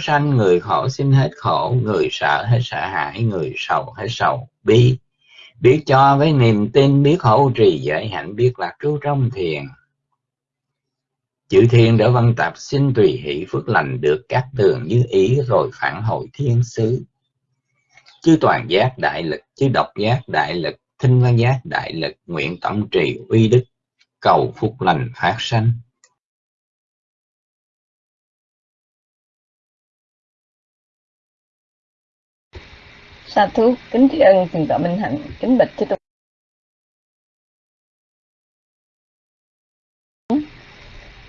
sanh, người khổ xin hết khổ, người sợ hết sợ hãi, người sầu hết sầu. Bi biết cho với niềm tin, biết hỗ trì giới hạnh, biết lạc trú trong thiền. Chữ thiên đỡ văn tập xin tùy hỷ phước lành được các tường như ý rồi phản hồi thiên sứ. Chứ toàn giác đại lực chứ độc giác đại lực, thinh văn giác đại lực nguyện tổng trì uy đức cầu phúc lành phát sanh. Sa thú, kính tri ân thượng tọa minh hạnh, kính bạch chư tôn.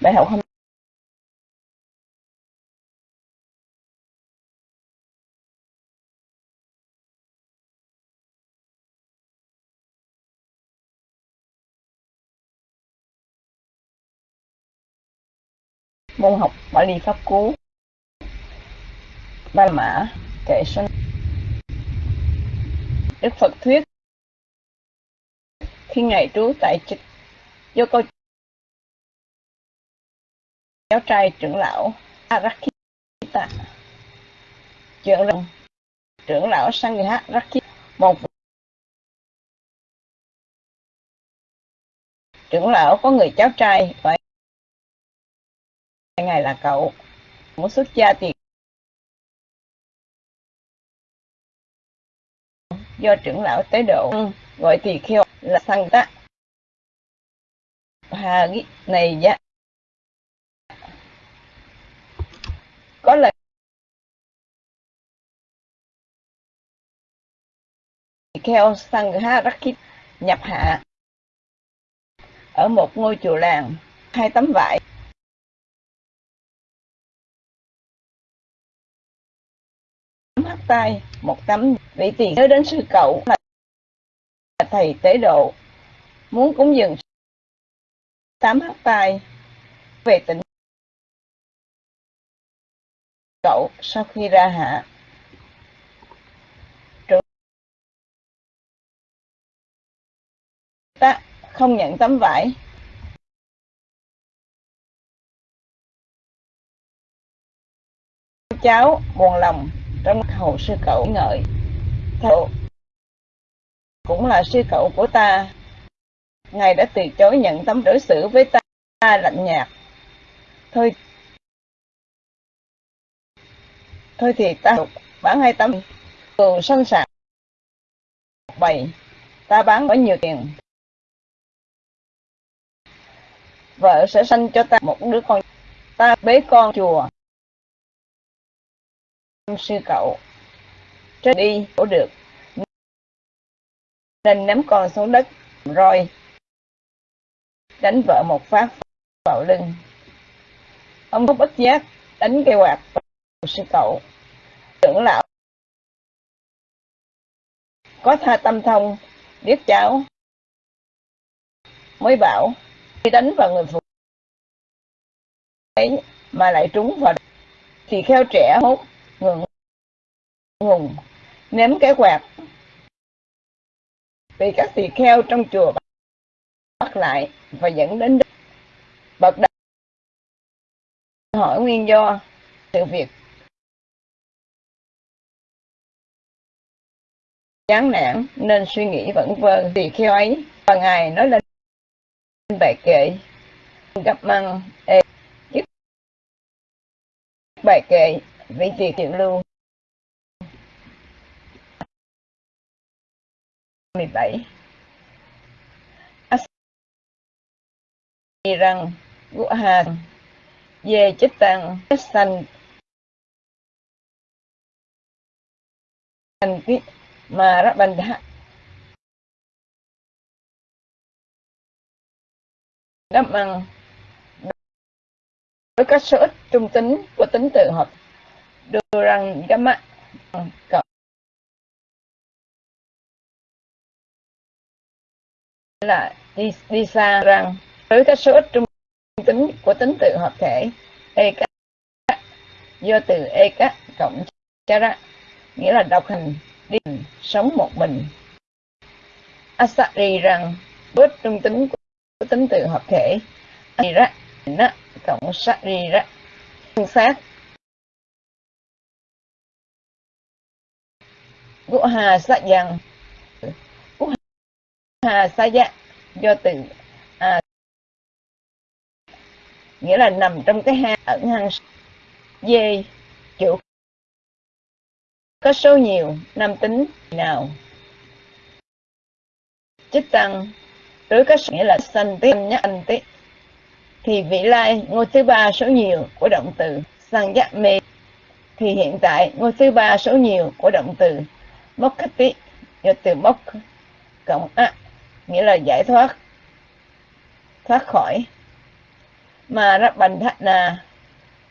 Bài học hôm môn học Bali Pháp Cú. Ba Mã, Kệ Sinh. Đức Phật thuyết. Khi Ngài trú tại Trích do câu cháu trai trưởng lão Arakita, trưởng lão trưởng lão Sangha Rakita một trưởng lão có người cháu trai và ngài là cậu. Muốn xuất gia thì do trưởng lão tế độ gọi tỳ kheo là Sangha hà này giá. Có lời kheo Sangha Rakit nhập hạ ở một ngôi chùa làng, hai tấm vải. Hắt tay một tấm vị tiền nhớ đến sư cậu là thầy tế độ. Muốn cúng dường tám hắt tay về tỉnh cậu sau khi ra hạ. Trưởng ta không nhận tấm vải. Cháu buồn lòng trong hậu sư cậu ngợi. Thầu cũng là sư cậu của ta. Ngài đã từ chối nhận tấm đối xử với ta, ta lạnh nhạt. Thôi thôi thì ta bán hai tấm cừu sanh sản, bày ta bán có nhiều tiền. Vợ sẽ sanh cho ta một đứa con. Ta bế con chùa sư cậu. Trên đi cổ được. Nên ném con xuống đất. Rồi. Đánh vợ một phát vào lưng. Ông có bất giác đánh cây quạt sư cậu. Trưởng lão có tha tâm thông, biết cháu. Mới bảo khi đánh vào người phụ ấy mà lại trúng vào. Thì kheo trẻ hốt ngừng ngùng ném cái quạt. Vì các tỳ kheo trong chùa bắt lại và dẫn đến bậc đạo hỏi nguyên do sự việc. Chán nản nên suy nghĩ vẫn vơ. Tỳ kheo ấy, và ngài nói lên bài kệ. Gặp măng, ê bài kệ vị tỳ tiểu lưu? 17 rằng của hàng về chích tăng sanh. Thành cái mà ra bành đá đáp bằng với các số ít trung tính của tính tự hợp đưa rằng gamma là đi, đi xa rằng với các số ít trung tính của tính tự hợp thể e do từ e cộng chara nghĩa là độc hành đi sống một mình. Asari rằng bớt trung tính của tính tự hợp thể ra cộng sát ra. Xác Ngũ Hà sa Dần Ngũ Hà Sa Giác do từ à, nghĩa là nằm trong cái hang ẩn hang dê. Chủ có số nhiều nam tính nào. Chích tăng. Đối có nghĩa là sanh tí nhắc anh tí. Thì vị lai ngôi thứ ba số nhiều của động từ. Sang giác mê. Thì hiện tại ngôi thứ ba số nhiều của động từ mokkati khách tí do từ mốc cộng a nghĩa là giải thoát thoát khỏi. Mà rất bành thạch là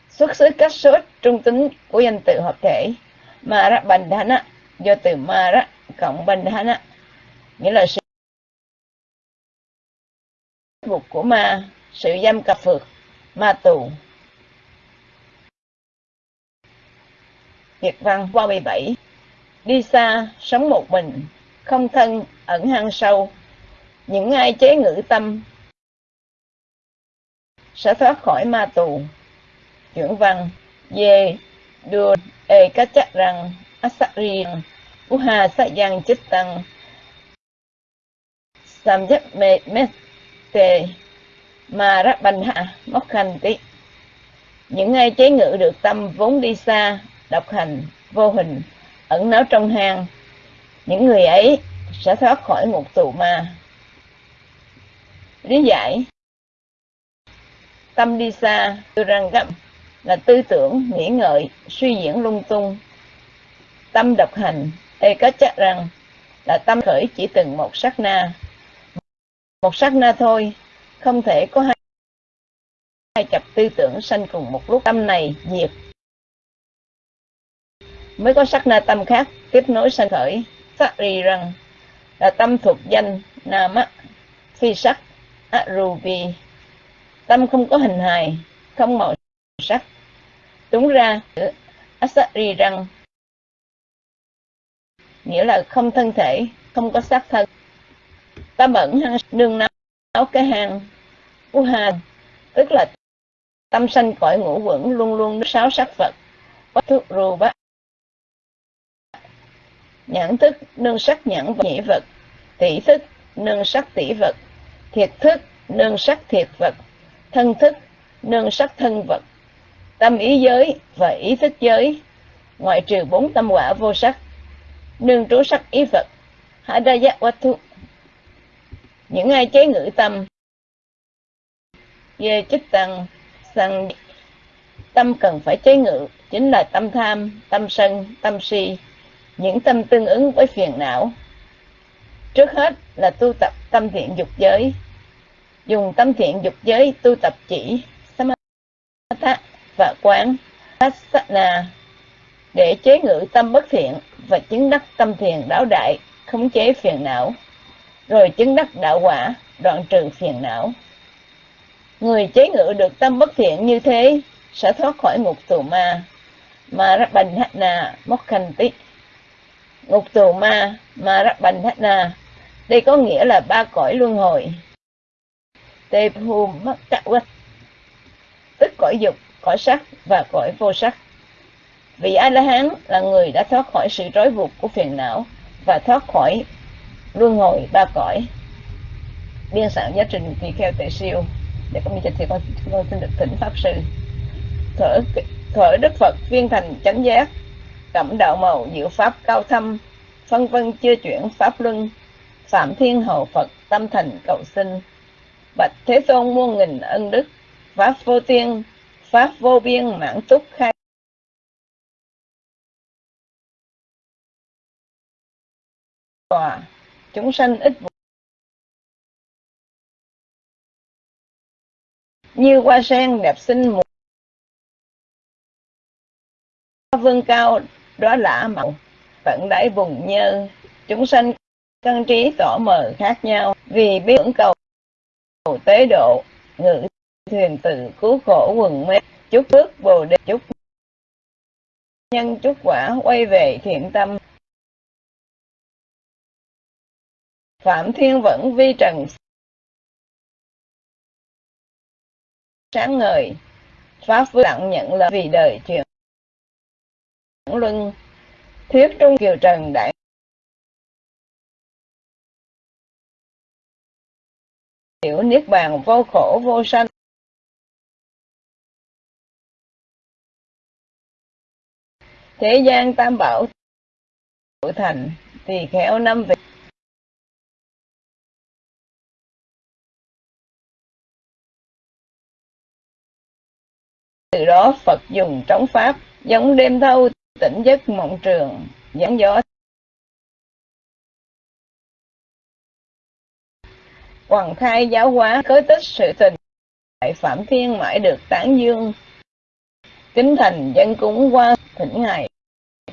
xuất xứ cách số trung tính của danh từ hợp thể. Mà rất bành thạch do từ ma rất cộng bành thạch nghĩa là sự buộc của ma sự giam cặp phược, ma tù. Việt văn qua 17 Đi xa, sống một mình, không thân, ẩn hang sâu. Những ai chế ngữ tâm sẽ thoát khỏi ma tù. Chuyển văn Dê, đưa ê cá chắc rằng, asari, uha sa giang chích tăng, samjap me mete, mà rắc bành hạ, móc khanh tí. Những ai chế ngự được tâm vốn đi xa, độc hành, vô hình, ẩn náu trong hang, những người ấy sẽ thoát khỏi ngục tù ma. Lý giải Tâm đi xa, tôi răng gấp là tư tưởng, nghĩ ngợi, suy diễn lung tung. Tâm độc hành, ê có chắc rằng là tâm khởi chỉ từng một sát na. Một sát na thôi, không thể có hai, hai chập tư tưởng sanh cùng một lúc tâm này diệt mới có sắc na tâm khác. Tiếp nối sanh khởi sắc ri rằng là tâm thuộc danh nam á, phi sắc aruvi tâm không có hình hài, không màu sắc. Đúng ra asari rằng nghĩa là không thân thể, không có xác thân. Tâm ẩn hăng nương náo cái hàng u uha tức là tâm sanh cõi ngũ quẩn luôn luôn sáu sắc vật thuốc rù bát nhãn thức, nương sắc nhãn và nhĩ vật. Tỷ thức, nương sắc tỷ vật. Thiệt thức, nương sắc thiệt vật. Thân thức, nương sắc thân vật. Tâm ý giới và ý thức giới. Ngoại trừ bốn tâm quả vô sắc. Nương trú sắc ý vật. Hạ đa giác thu những ai chế ngự tâm. Về chích tăng sang tâm cần phải chế ngự. Chính là tâm tham, tâm sân, tâm si những tâm tương ứng với phiền não. Trước hết là tu tập tâm thiện dục giới. Dùng tâm thiện dục giới tu tập chỉ Samatha và quán Asana để chế ngự tâm bất thiện và chứng đắc tâm thiền đáo đại, khống chế phiền não, rồi chứng đắc đạo quả, đoạn trừ phiền não. Người chế ngự được tâm bất thiện như thế sẽ thoát khỏi ngục tù ma, mà Bành Mokhanti ngục tù ma ma bành thách na. Đây có nghĩa là ba cõi luân hồi. Tê phu mất cắt quách. Tức cõi dục cõi sắc và cõi vô sắc. Vị a la hán là người đã thoát khỏi sự trói buộc của phiền não và thoát khỏi luân hồi ba cõi. Biên soạn giáo trình tùy theo tệ siêu để có minh thì con, con xin được thỉnh pháp sư. Thở thở đức phật viên thành chánh giác cẩm đạo màu diệu pháp cao thâm, phân vân chưa chuyển pháp luân, phạm thiên hậu phật, tâm thành cầu sinh. Bạch thế tôn muôn nghìn ân đức, pháp vô tiên, pháp vô biên mãn túc khai. Tòa, chúng sanh ít như hoa sen đẹp xinh mùa. Vương cao đó là mộng. Tận đáy vùng nhơ chúng sanh căn trí tỏ mờ khác nhau. Vì biết cầu tế độ, ngự thuyền tự cứu khổ quần mê. Chúc phước bồ đề, chúc nhân, chúc quả quay về thiện tâm. Phạm thiên vẫn vi trần sáng ngời. Pháp vương lặng nhận là vì đời truyền luân thuyết trung kiều trần đại hiểu niết bàn vô khổ vô sanh. Thế gian tam bảo thành thì khéo năm vị. Từ đó phật dùng trống pháp, giống đêm thâu tỉnh giấc mộng trường, giảng gió Hoàng khai giáo hóa khởi tích sự tình, Đại Phạm Thiên mãi được tán dương. Kính thành dân cúng qua thỉnh ngày,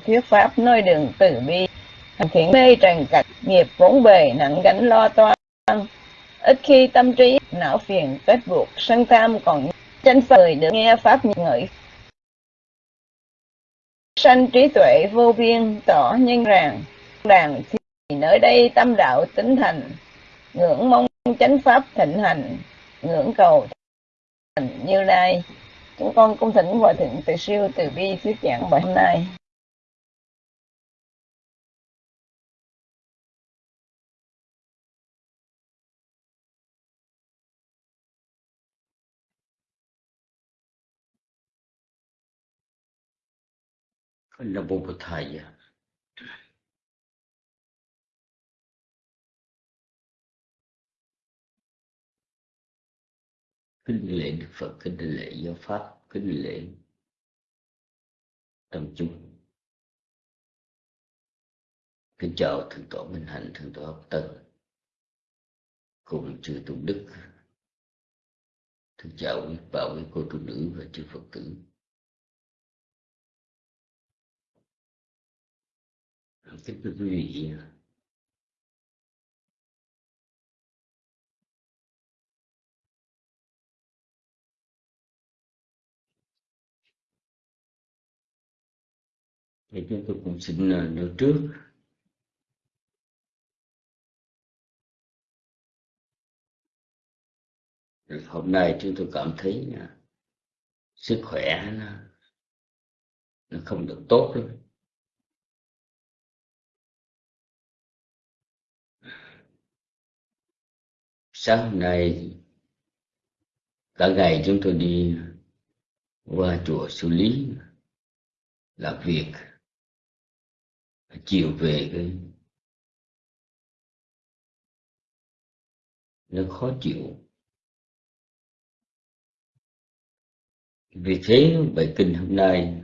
Thuyết pháp nơi đường từ bi. Hành thiện mê trần cạch nghiệp vốn bề nặng gánh lo toan. Ít khi tâm trí, não phiền kết buộc, sân tham còn tranh phời được nghe pháp ngợi sanh trí tuệ vô biên tỏ nhân ràng đàn thì nơi đây tâm đạo tính thành, ngưỡng mong chánh pháp thịnh hành, ngưỡng cầu thành như lai. Chúng con cung thỉnh hòa thượng từ siêu từ bi thuyết giảng bài hôm nay. Nam Mô kính lễ Đức Phật, kính lễ giáo pháp, kính lễ tâm chúng. Kính chào thượng tọa Minh Hạnh, thượng tọa Học Tân, cùng chư tu đức. Thượng chào quý bảo quý cô tu nữ và chư Phật tử. Kính thưa quý vị thì chúng tôi cũng xin à, nói trước. Hôm nay chúng tôi cảm thấy sức khỏe nó, nó không được tốt lắm. Sáng hôm nay, cả ngày chúng tôi đi qua chùa xử lý làm việc, chiều về cái nó khó chịu. Vì thế, bài kinh hôm nay,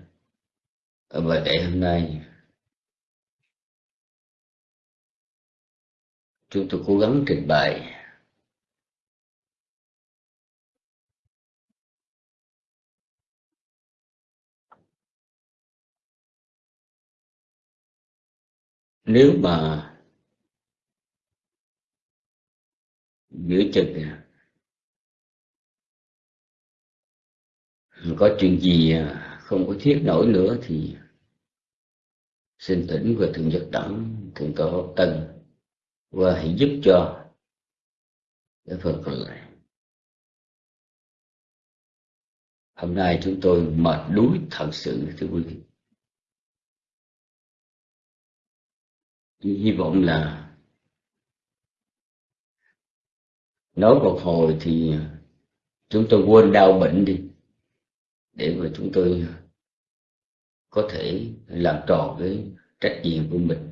ở bài đại hôm nay, chúng tôi cố gắng trình bày. Nếu mà giữa chừng có chuyện gì à, không có thiết nổi nữa thì xin tỉnh và thượng nhật đẳng, thượng tọa tân và hãy giúp cho cái phần còn lại. Hôm nay chúng tôi mệt đuối thật sự, thưa quý vị. Hy vọng là nói một hồi thì chúng tôi quên đau bệnh đi, để mà chúng tôi có thể làm tròn cái trách nhiệm của mình.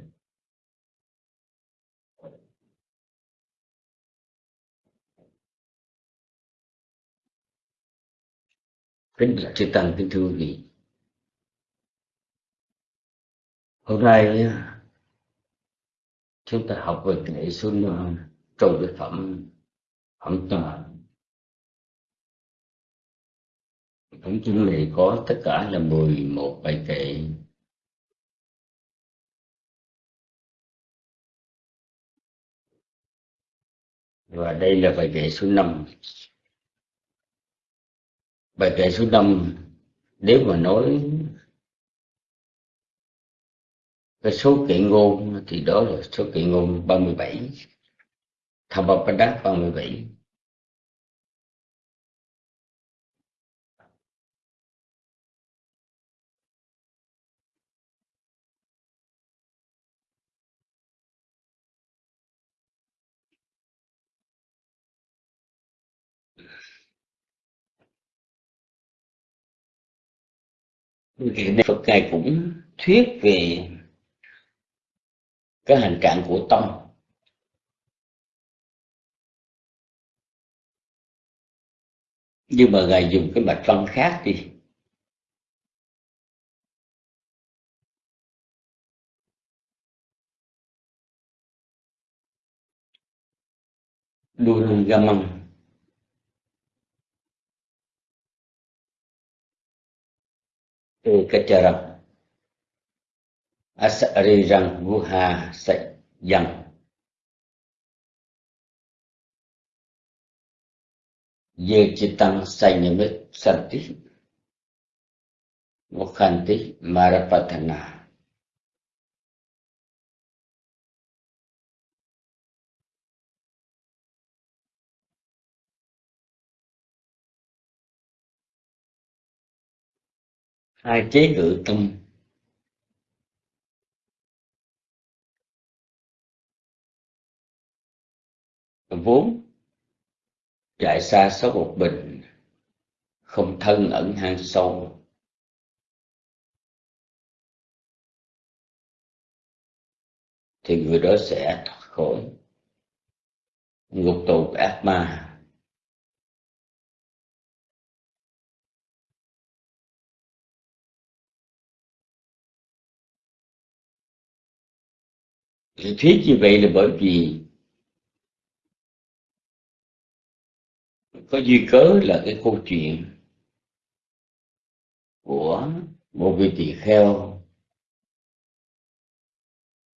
Kính bạch chư tăng kính thưa quý vị, hôm nay chúng ta học về nghệ xuân ờ, trong cái phẩm phẩm toàn phẩm chung này có tất cả là 11 bài kệ. Và đây là bài kệ số 5 bài kệ số 5 nếu mà nói cái số kệ ngôn thì đó là số kệ ngôn 37 Thập Bạc ba mươi bảy. Đức Phật Ngài cũng thuyết về cái hành trạng của tâm nhưng mà ngài dùng cái mặt văn khác đi. Dunagamang Kacharam Durgamam Ekacharam Asarirang Vuha Sayam Ye Chitang Sanyamit Santi Mukhanti Marapatana hai chế ngự tâm. Vốn chạy xa số một bình không thân ẩn hang sâu. Thì người đó sẽ thoát khỏi ngục tù ác ma. Thì thuyết như vậy là bởi vì có duy cớ là cái câu chuyện của một vị tỳ kheo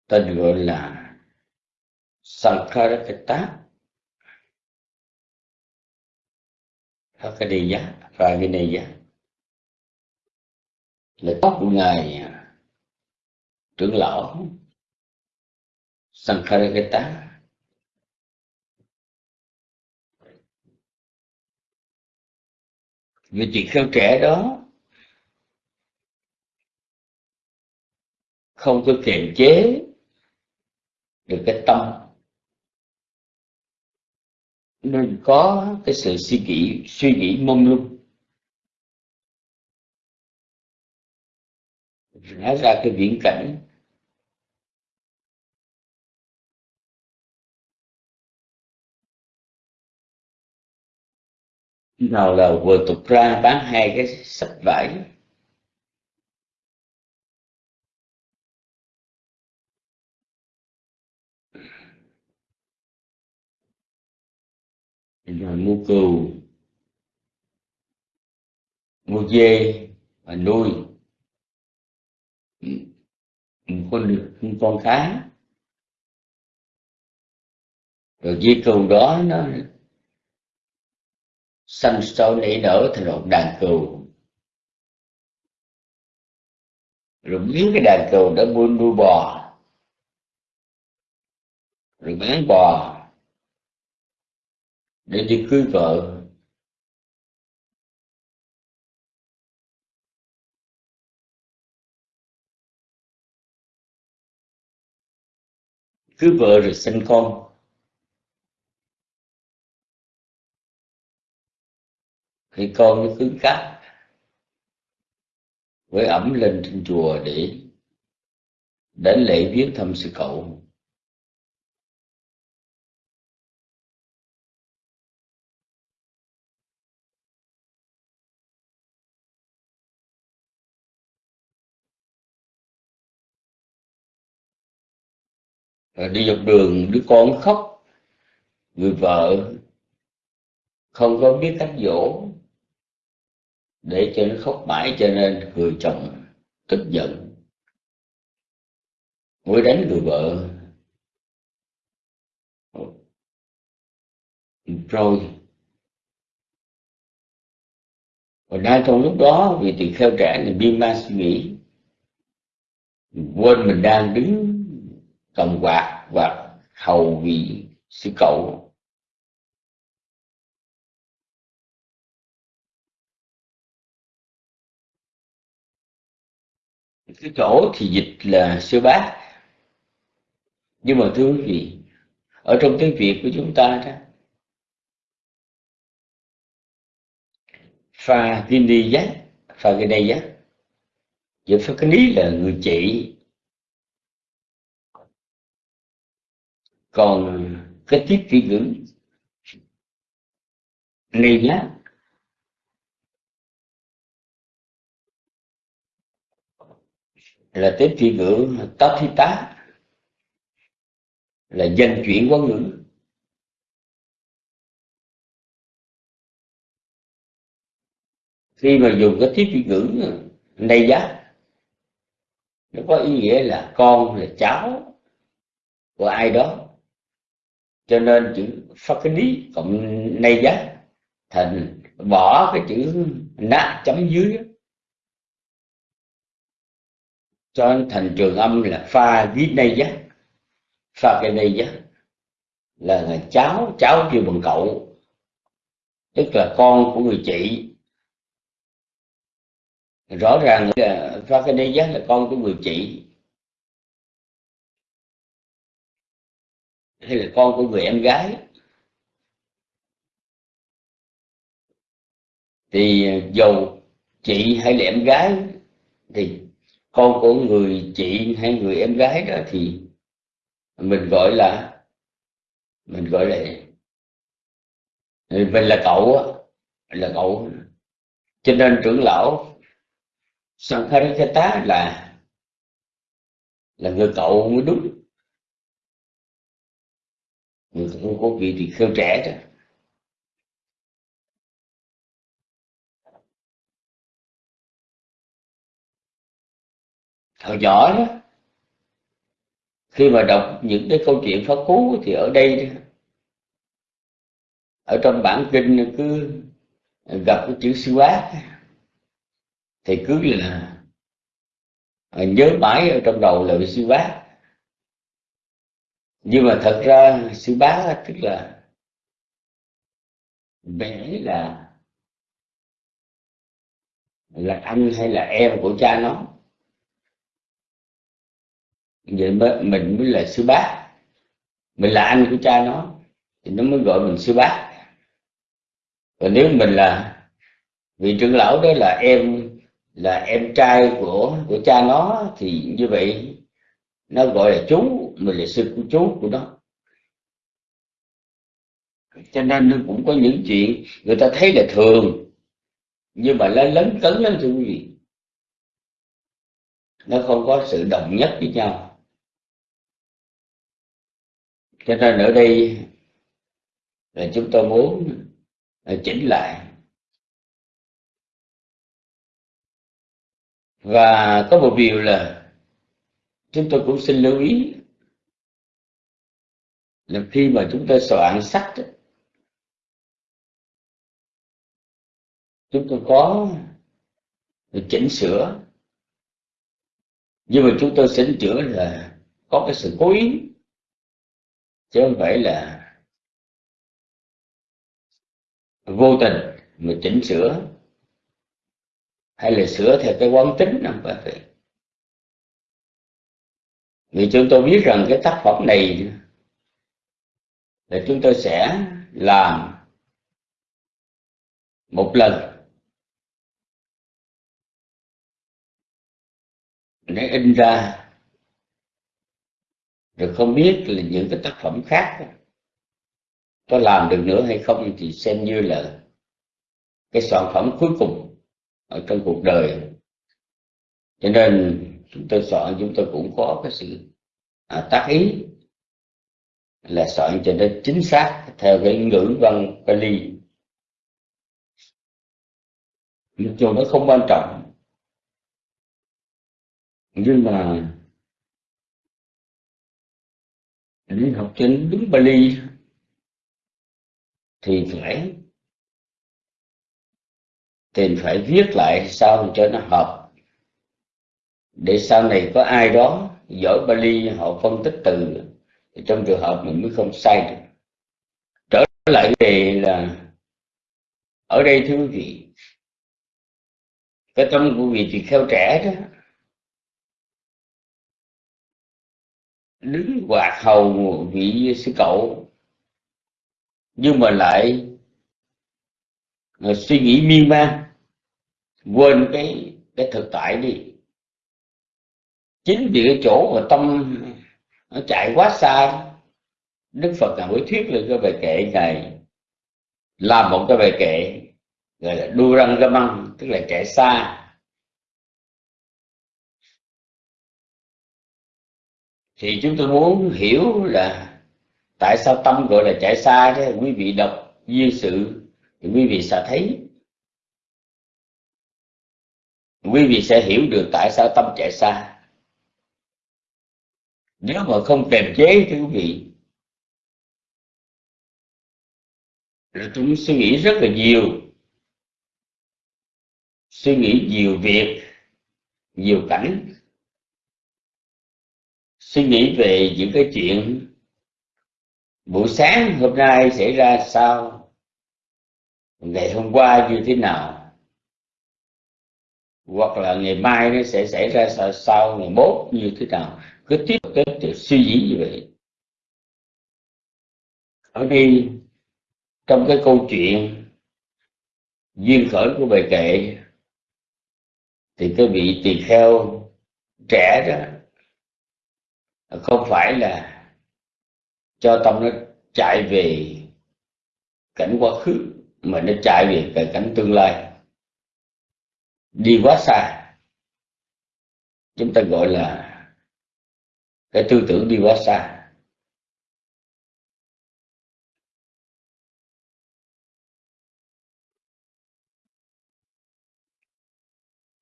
tên gọi là Sankarakata Hakadiya Ragineya là tóc của ngài à, trưởng lão Sankarakata người tỳ kheo trẻ đó không có kiềm chế được cái tâm. Nên có cái sự suy nghĩ suy nghĩ mông lung. Nói ra cái viễn cảnh nào là vừa tục ra bán hai cái sách vải. Rồi mua cừu mua dê và nuôi. Một con một con khá, rồi dê cừu đó nó xanh sôi nảy nở thành một đàn cừu. Rồi biến cái đàn cừu đó buôn nuôi bò. Rồi bán bò. Để đi cưới vợ. Cưới vợ rồi sinh con. Thì con mới cứng cáp với ẩm lên trên chùa để đến lễ viếng thăm sư cậu. Rồi đi dọc đường, đứa con khóc. Người vợ không có biết cách dỗ để cho nó khóc mãi cho nên người chồng tức giận. Mới đánh người vợ, rồi. Và đang trong lúc đó, vì tỳ kheo trẻ thì biên ma suy nghĩ, quên mình đang đứng cầm quạt và hầu vị sư cậu. Cái chỗ thì dịch là sư bác nhưng mà thưa quý vị, ở trong tiếng việt của chúng ta đó, pha vindi giác, pha cái đây giác Vậy cái Lý là người chị còn cái tiếp phi ngữ này nhá là tiếp phi ngữ tá thi tá, là dân chuyển quá ngữ. Khi mà dùng cái tiếp phi ngữ này giá, nó có ý nghĩa là con, là cháu của ai đó. Cho nên chữ phát cái lý cộng nay giá thành bỏ cái chữ nát chấm dưới cho thành trường âm là pha viết nay giá pha cái nay giá là, là cháu cháu kêu bằng cậu. Tức là con của người chị. Rõ ràng là pha cái nay giá là con của người chị. Hay là con của người em gái. Thì dầu chị hay là em gái thì con của người chị hay người em gái đó thì mình gọi là, mình gọi là mình là cậu là cậu. Cho nên trưởng lão Sankharakata là là người cậu mới đúng. Người cậu có vị thì khêu trẻ đó. Hồi nhỏ đó, khi mà đọc những cái câu chuyện pháp cú thì ở đây ở trong bản kinh cứ gặp cái chữ sư bác. Thì cứ là à, nhớ mãi ở trong đầu là sư bác. Nhưng mà thật ra sư bá tức là vẽ là là anh hay là em của cha nó vậy mới, mình mới là sư bác, mình là anh của cha nó thì nó mới gọi mình sư bác. còn nếu mình là vị trưởng lão đó là em là em trai của của cha nó thì như vậy nó gọi là chú mình là sư của chú của nó. Cho nên nó cũng có những chuyện người ta thấy là thường nhưng mà nó lớn cấn lắm thưa quý vị. Nó không có sự đồng nhất với nhau cho nên ở đây, là chúng tôi muốn à, chỉnh lại. Và có một điều là chúng tôi cũng xin lưu ý là khi mà chúng ta soạn sách chúng tôi có chỉnh sửa. Nhưng mà chúng tôi chỉnh sửa là có cái sự cố ý chứ không phải là vô tình mà chỉnh sửa. Hay là sửa theo cái quán tính không phải vậy vì chúng tôi biết rằng cái tác phẩm này là chúng tôi sẽ làm một lần. Để in ra rồi không biết là những cái tác phẩm khác có làm được nữa hay không thì xem như là cái sản phẩm cuối cùng ở trong cuộc đời. Cho nên chúng tôi soạn chúng tôi cũng có cái sự à, tác ý là soạn cho nó chính xác theo cái ngữ văn Pali. Mặc dù nó không quan trọng nhưng mà đi học trên đúng Bali thì phải thì phải viết lại sao cho nó hợp. Để sau này có ai đó giỏi Bali, họ phân tích từ, thì trong trường hợp mình mới không sai được. Trở lại về là, ở đây thưa quý vị, cái tâm của vị thì kheo trẻ đó đứng quạt hầu vị sư cậu. Nhưng mà lại ờ, suy nghĩ miên man, quên cái cái thực tại đi. Chính vì cái chỗ mà tâm nó chạy quá xa, đức phật ngài mới thuyết lên cái bài kệ này làm một cái bài kệ, gọi là đu răng ra măng, tức là chạy xa. Thì chúng tôi muốn hiểu là tại sao tâm gọi là chạy xa thế quý vị đọc như sự, thì quý vị sẽ thấy. Quý vị sẽ hiểu được tại sao tâm chạy xa. Nếu mà không kềm chế thì quý vị, là chúng suy nghĩ rất là nhiều. Suy nghĩ nhiều việc, nhiều cảnh suy nghĩ về những cái chuyện buổi sáng hôm nay xảy ra sao ngày hôm qua như thế nào hoặc là ngày mai nó sẽ xảy ra sao, sao ngày mốt như thế nào. Cứ tiếp tục suy nghĩ như vậy. Ở đây trong cái câu chuyện duyên khởi của bài kệ thì cái vị tỳ kheo trẻ đó không phải là cho tâm nó chạy về cảnh quá khứ, mà nó chạy về cái cảnh tương lai. Đi quá xa, chúng ta gọi là cái tư tưởng đi quá xa.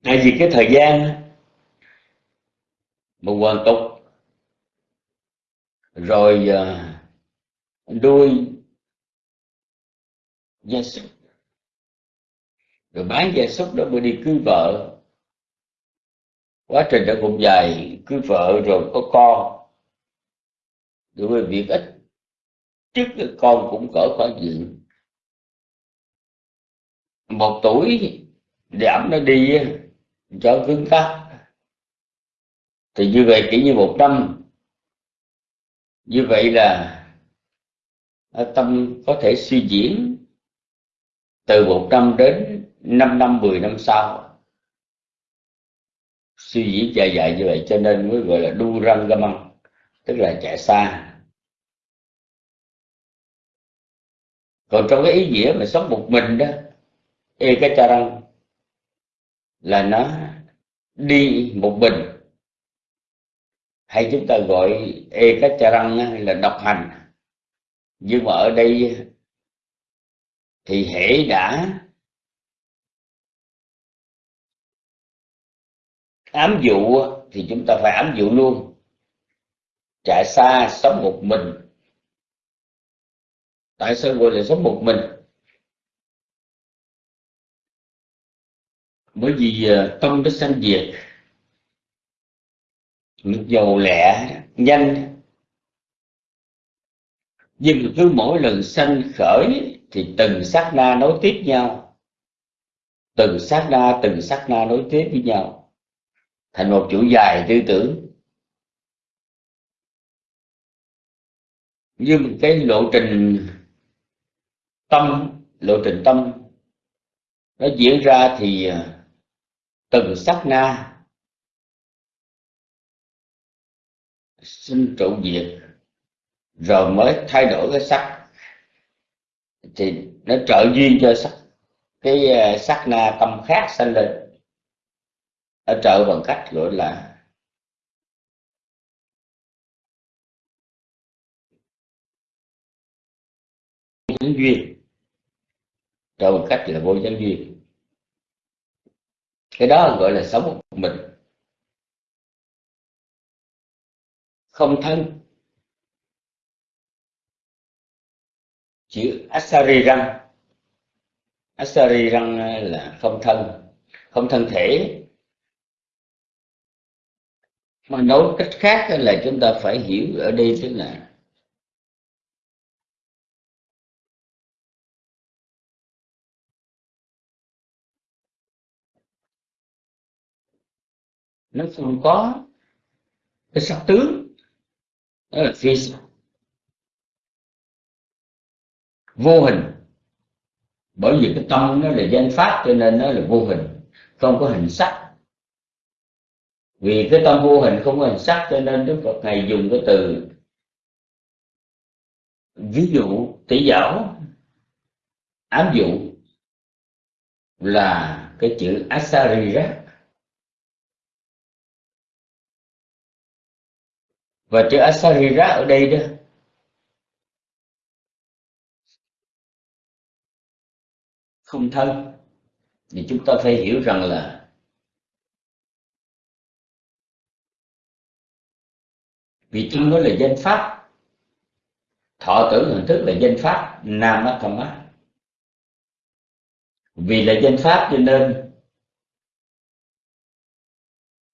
Tại vì cái thời gian mà hoàn tục rồi nuôi đuôi. Gia súc. Rồi bán gia súc đó mới đi cưới vợ. Quá trình đã cũng dài, cưới vợ rồi có con. Rồi việc ít, trước con cũng cỡ khoảng diện một tuổi giảm nó đi, cho cứng cáp. Thì như vậy chỉ như một năm như vậy là tâm có thể suy diễn từ một năm đến năm năm, mười năm sau. Suy diễn dài dài như vậy cho nên mới gọi là đu răng ga măng tức là chạy xa. Còn trong cái ý nghĩa mà sống một mình đó ê cái cha răng là nó đi một mình hay chúng ta gọi e cách cha răng là độc hành. Nhưng mà ở đây thì hễ đã ám dụ thì chúng ta phải ám dụ luôn. Chạy xa sống một mình. Tại sao gọi là sống một mình? Bởi vì à, tâm nó sanh diệt nước dầu lẹ nhanh. Nhưng cứ mỗi lần sanh khởi thì từng sát na nối tiếp nhau. Từng sát na, từng sát na nối tiếp với nhau. Thành một chuỗi dài tư tưởng. Nhưng cái lộ trình tâm, lộ trình tâm. Nó diễn ra thì à, từng sát na sinh trụ diệt rồi mới thay đổi cái sắc. Thì nó trợ duyên cho sắc. Cái ờ, sắc na tâm khác sanh lên. Nó trợ bằng cách gọi là duyên. Trợ bằng cách là vô nhân duyên. Cái đó gọi là sống một mình. Không thân. Chữ asari răng. Asari răng ờ, là không thân. Không thân thể. Mà nói cách khác là chúng ta phải hiểu ở đây tức là nó không có cái sắc tướng đó là phi vô hình. Bởi vì cái tâm nó là danh pháp cho nên nó là vô hình, không có hình sắc. Vì cái tâm vô hình không có hình sắc cho nên đức phật ngài dùng cái từ, ví dụ, tỷ giáo ám dụ là cái chữ asarira và chữ asarira ở đây đó. Không thân. Thì chúng ta phải hiểu rằng là vì trong đó là danh pháp. Thọ tưởng hình thức là danh pháp nam tham á vì là danh pháp cho nên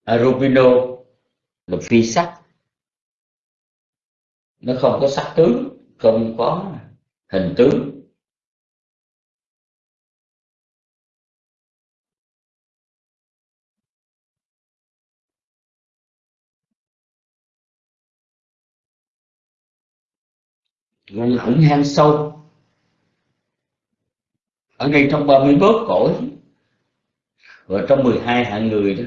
Arubino là phi sắc nó không có sắc tướng, không có hình tướng. Gọi là ẩn hang sâu, ở ngay trong 31 cõi, và trong 12 hạng người đó.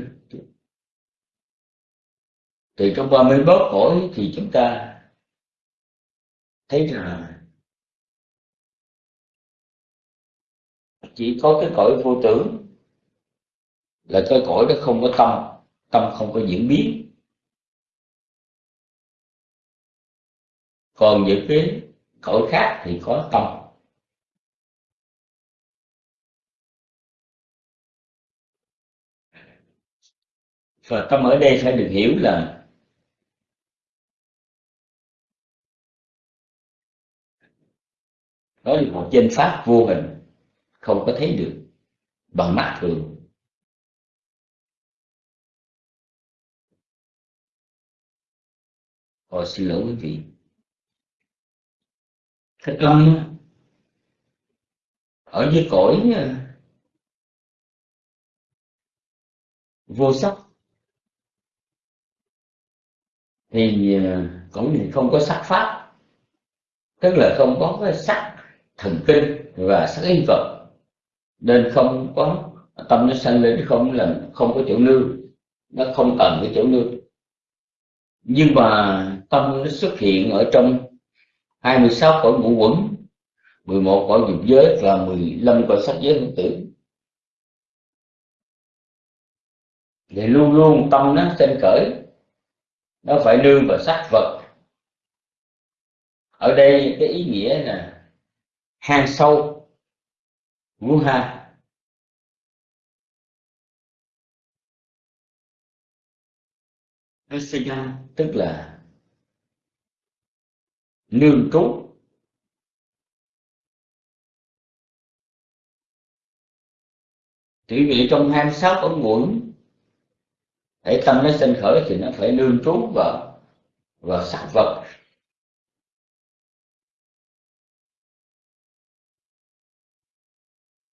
Thì trong 31 cõi thì chúng ta thấy rằng chỉ có cái cõi vô tưởng là cái cõi đó không có tâm tâm không có diễn biến. Còn những cái cõi khác thì có tâm. Và tâm ở đây phải được hiểu là đó là một chân pháp vô hình không có thấy được bằng mắt thường. Ồ, xin lỗi quý vị. Thích tâm ở dưới cõi ờ, vô sắc thì ờ, cũng không có sắc pháp tức là không có cái sắc thần kinh và sắc ý vật. Nên không có tâm nó sanh lên không là không có chỗ nương, nó không cần cái chỗ nương. Nhưng mà tâm nó xuất hiện ở trong 26 cõi ngũ quẩn 11 cõi dục giới và 15 cõi sắc giới hữu tử. Thì luôn luôn tâm nó sinh khởi, nó phải nương vào sắc vật. Ở đây cái ý nghĩa là hang sâu ngũ ha. Asaya tức là nương trú chỉ vì trong 26 cõi nguồn để tâm nó sinh khởi thì nó phải nương trú vào vào sắc vật.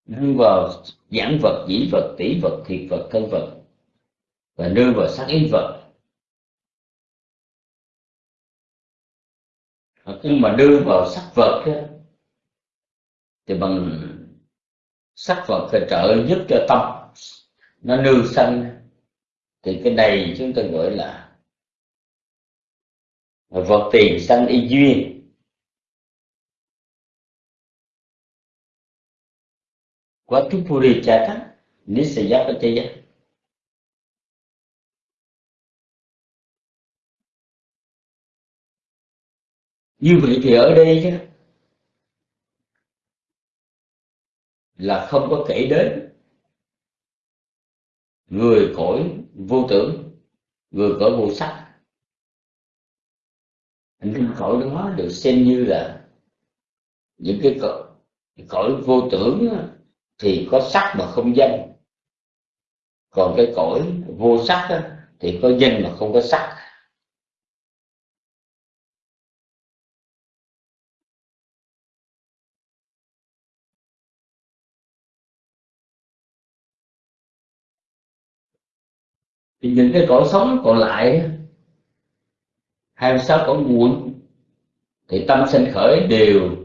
Nương vào giảng vật dĩ vật tỷ vật thiệt vật thân vật và nương vào sắc ý vật khi mà đưa vào sắc vật thì bằng sắc vật thì trợ giúp cho tâm. Nó nương sanh. Thì cái này chúng ta gọi là vật tiền sanh y duyên. Quá tu puri chata nisaya như vậy thì ở đây chứ là không có kể đến. Người cõi vô tưởng người cõi vô sắc. Những cõi đó được xem như là những cái cõi, cõi vô tưởng thì có sắc mà không danh. Còn cái cõi vô sắc thì có danh mà không có sắc. Thì những cái cõi sống còn lại hai mươi sáu cõi nguồn thì tâm sinh khởi đều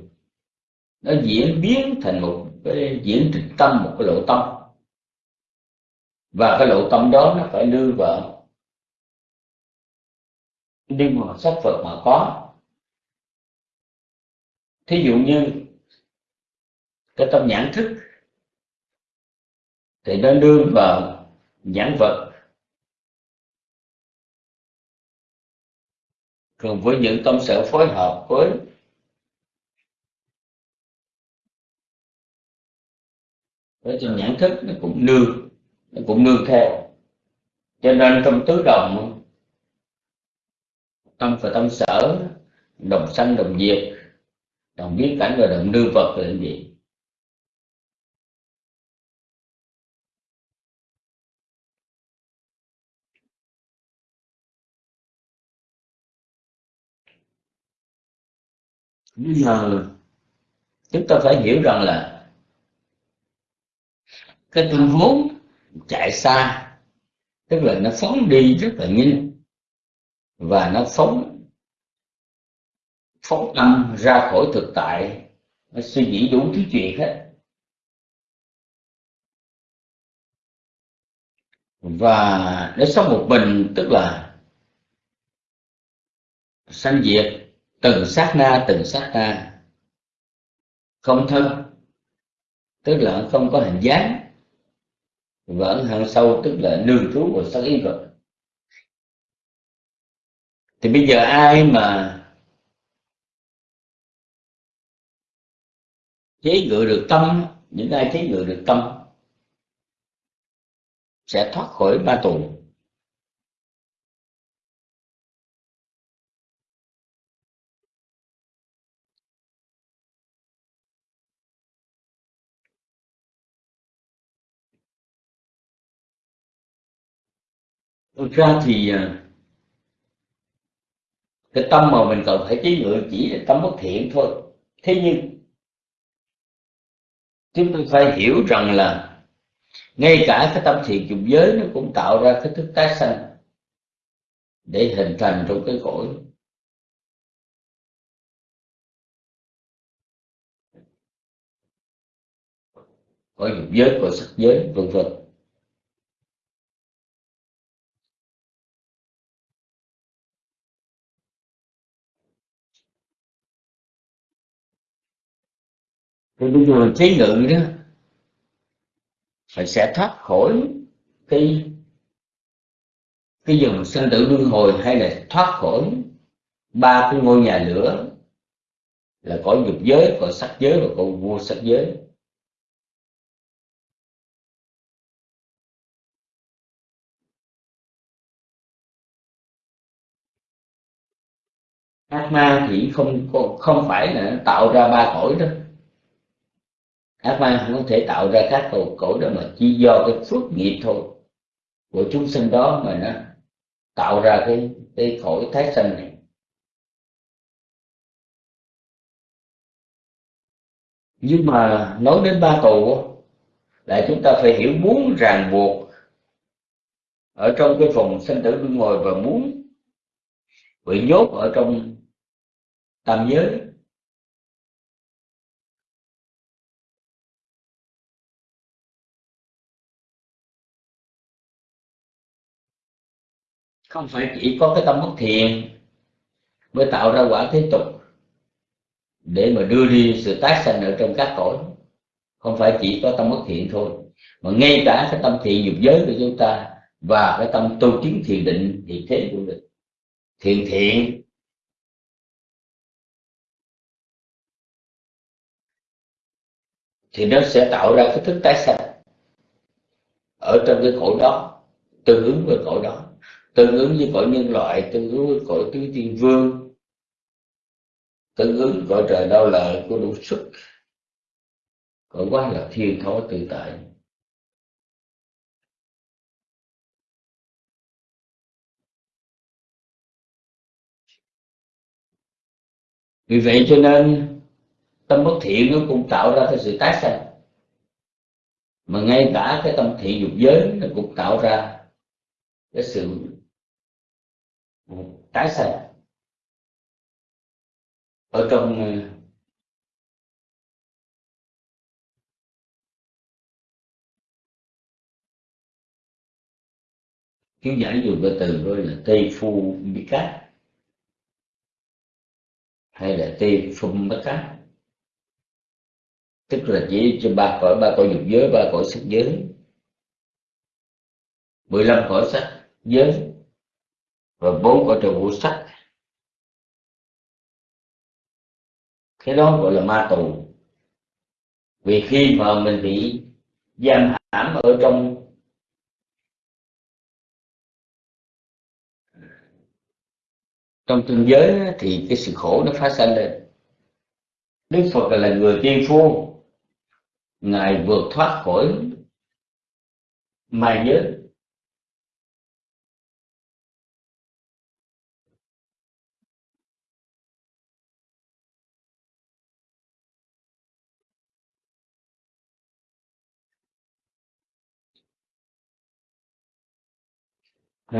nó diễn biến thành một cái diễn trịch tâm một cái lộ tâm. Và cái lộ tâm đó nó phải đưa vào nhưng mà sắc Phật mà có. Thí dụ như cái tâm nhãn thức thì nó nương vào nhãn vật. Còn với những tâm sở phối hợp với thế trên nhãn thức nó cũng nương, nó cũng nương theo. Cho nên trong tứ đồng, tâm và tâm sở, đồng sanh, đồng diệt, đồng biến cảnh và đồng nương vật là gì? Nhưng mà chúng ta phải hiểu rằng là cái tâm vốn chạy xa. Tức là nó phóng đi rất là nhanh. Và nó phóng phóng tâm ra khỏi thực tại. Nó suy nghĩ đủ thứ chuyện hết. Và nó sống một mình, tức là sanh diệt từng sát na, từng sát na. Không thân, tức là không có hình dáng và ấn hàng sâu, tức là nương trú của sắc ý vật thì bây giờ ai mà chế ngự được tâm, những ai chế ngự được tâm, sẽ thoát khỏi ba tù. Thực ra thì à, cái tâm mà mình cần phải chế ngự chỉ là tâm bất thiện thôi. Thế nhưng, chúng tôi phải hiểu rằng là ngay cả cái tâm thiện dục giới nó cũng tạo ra cái thức tái sanh để hình thành trong cái cõi. Cõi dục giới, cõi sắc giới, vân vân. Thì bây giờ trí ngự đó phải sẽ thoát khỏi cái cái dòng sinh tử luân hồi hay là thoát khỏi ba cái ngôi nhà lửa là cõi dục giới có sắc giới và cõi vô sắc giới. Ác ma thì không không phải là tạo ra ba cõi đó ác ma không thể tạo ra các cầu cổ đó mà chỉ do cái phước nghiệp thôi. Của chúng sinh đó mà nó tạo ra cái cái khổ thái sanh này. Nhưng mà nói đến ba tù là chúng ta phải hiểu muốn ràng buộc ở trong cái phòng sinh tử luân hồi và muốn bị nhốt ở trong tam giới. Không phải chỉ có cái tâm bất thiện mới tạo ra quả thế tục để mà đưa đi sự tái sanh ở trong các cõi. Không phải chỉ có tâm bất thiện thôi, mà ngay cả cái tâm thiện dục giới của chúng ta và cái tâm tu chứng thiền định thì thế cũng được. Thiền thiện, thì nó sẽ tạo ra cái thức tái sanh ở trong cái cõi đó, tương ứng với cõi đó tương ứng với cõi nhân loại, tương ứng với cõi tứ thiên vương, tương ứng cõi trời đau lợi của đủ sức. Cõi quá là thiên thối tự tại. Vì vậy cho nên, tâm bất thiện nó cũng tạo ra cái sự tái sanh. Mà ngay cả cái tâm thiện dục giới nó cũng tạo ra cái sự tái sẻ ở trong ờ, kiến giải dùng cái từ gọi là tây phu bí cát. Hay là tây phum bất cát. Tức là chỉ cho ba cõi ba cõi dục giới, ba cõi sắc giới. 15 cõi sắc giới và bốn cõi trời vũ sắc. Cái đó gọi là ma tù. Vì khi mà mình bị giam hãm ở trong trong tương giới thì cái sự khổ nó phát sinh lên. Đức phật là người tiên phu ngài vượt thoát khỏi ma giới.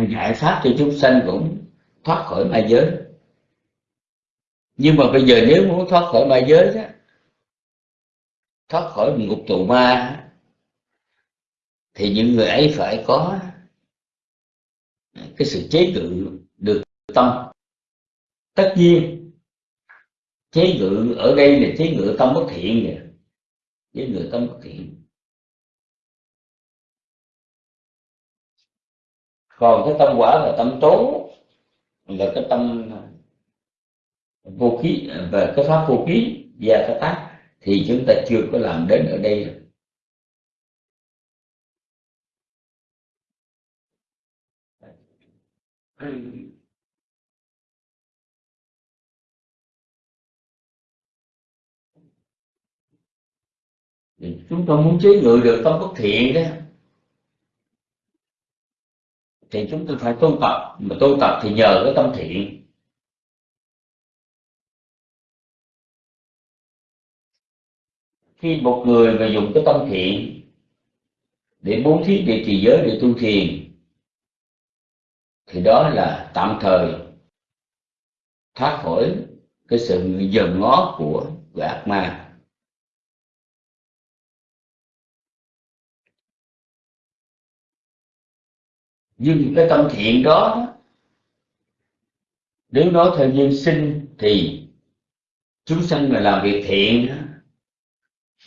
Giải pháp cho chúng sanh cũng thoát khỏi ma giới. Nhưng mà bây giờ nếu muốn thoát khỏi ma giới đó, thoát khỏi ngục tù ma, thì những người ấy phải có cái sự chế ngự được tâm. Tất nhiên, chế ngự ở đây là chế ngự tâm bất thiện nè. Chế ngự tâm bất thiện. Còn cái tâm quả là tâm tố là cái tâm vô khí và cái pháp vô khí và cái tác, thì chúng ta chưa có làm đến ở đây. Chúng ta muốn chế ngự được tâm bất thiện đó thì chúng ta phải tu tập. Mà tu tập thì nhờ cái tâm thiện. Khi một người mà dùng cái tâm thiện để bố thí để trì giới để tu thiền thì đó là tạm thời thoát khỏi cái sự dần ngó của, của ác ma. Nhưng cái tâm thiện đó, nếu nói theo nhân sinh thì chúng sanh mà làm việc thiện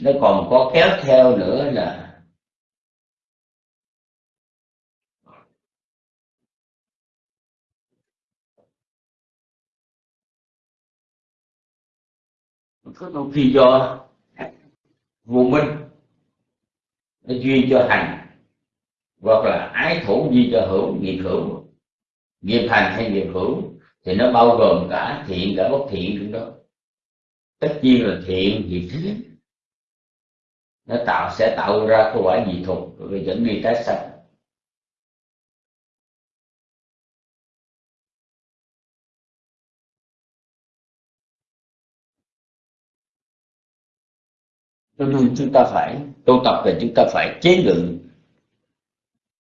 nó còn có kéo theo nữa là có đôi khi do vô minh, nó duyên cho hành hoặc là ái thủ di cho hữu nghiệp hữu nghiệp hành hay nghiệp hữu thì nó bao gồm cả thiện, cả bất thiện trong đó. Tất nhiên là thiện thì thế nó tạo, sẽ tạo ra cái quả dị thuộc rồi dẫn đi tái sanh. Cho nên chúng ta phải tu tập thì chúng ta phải chế ngự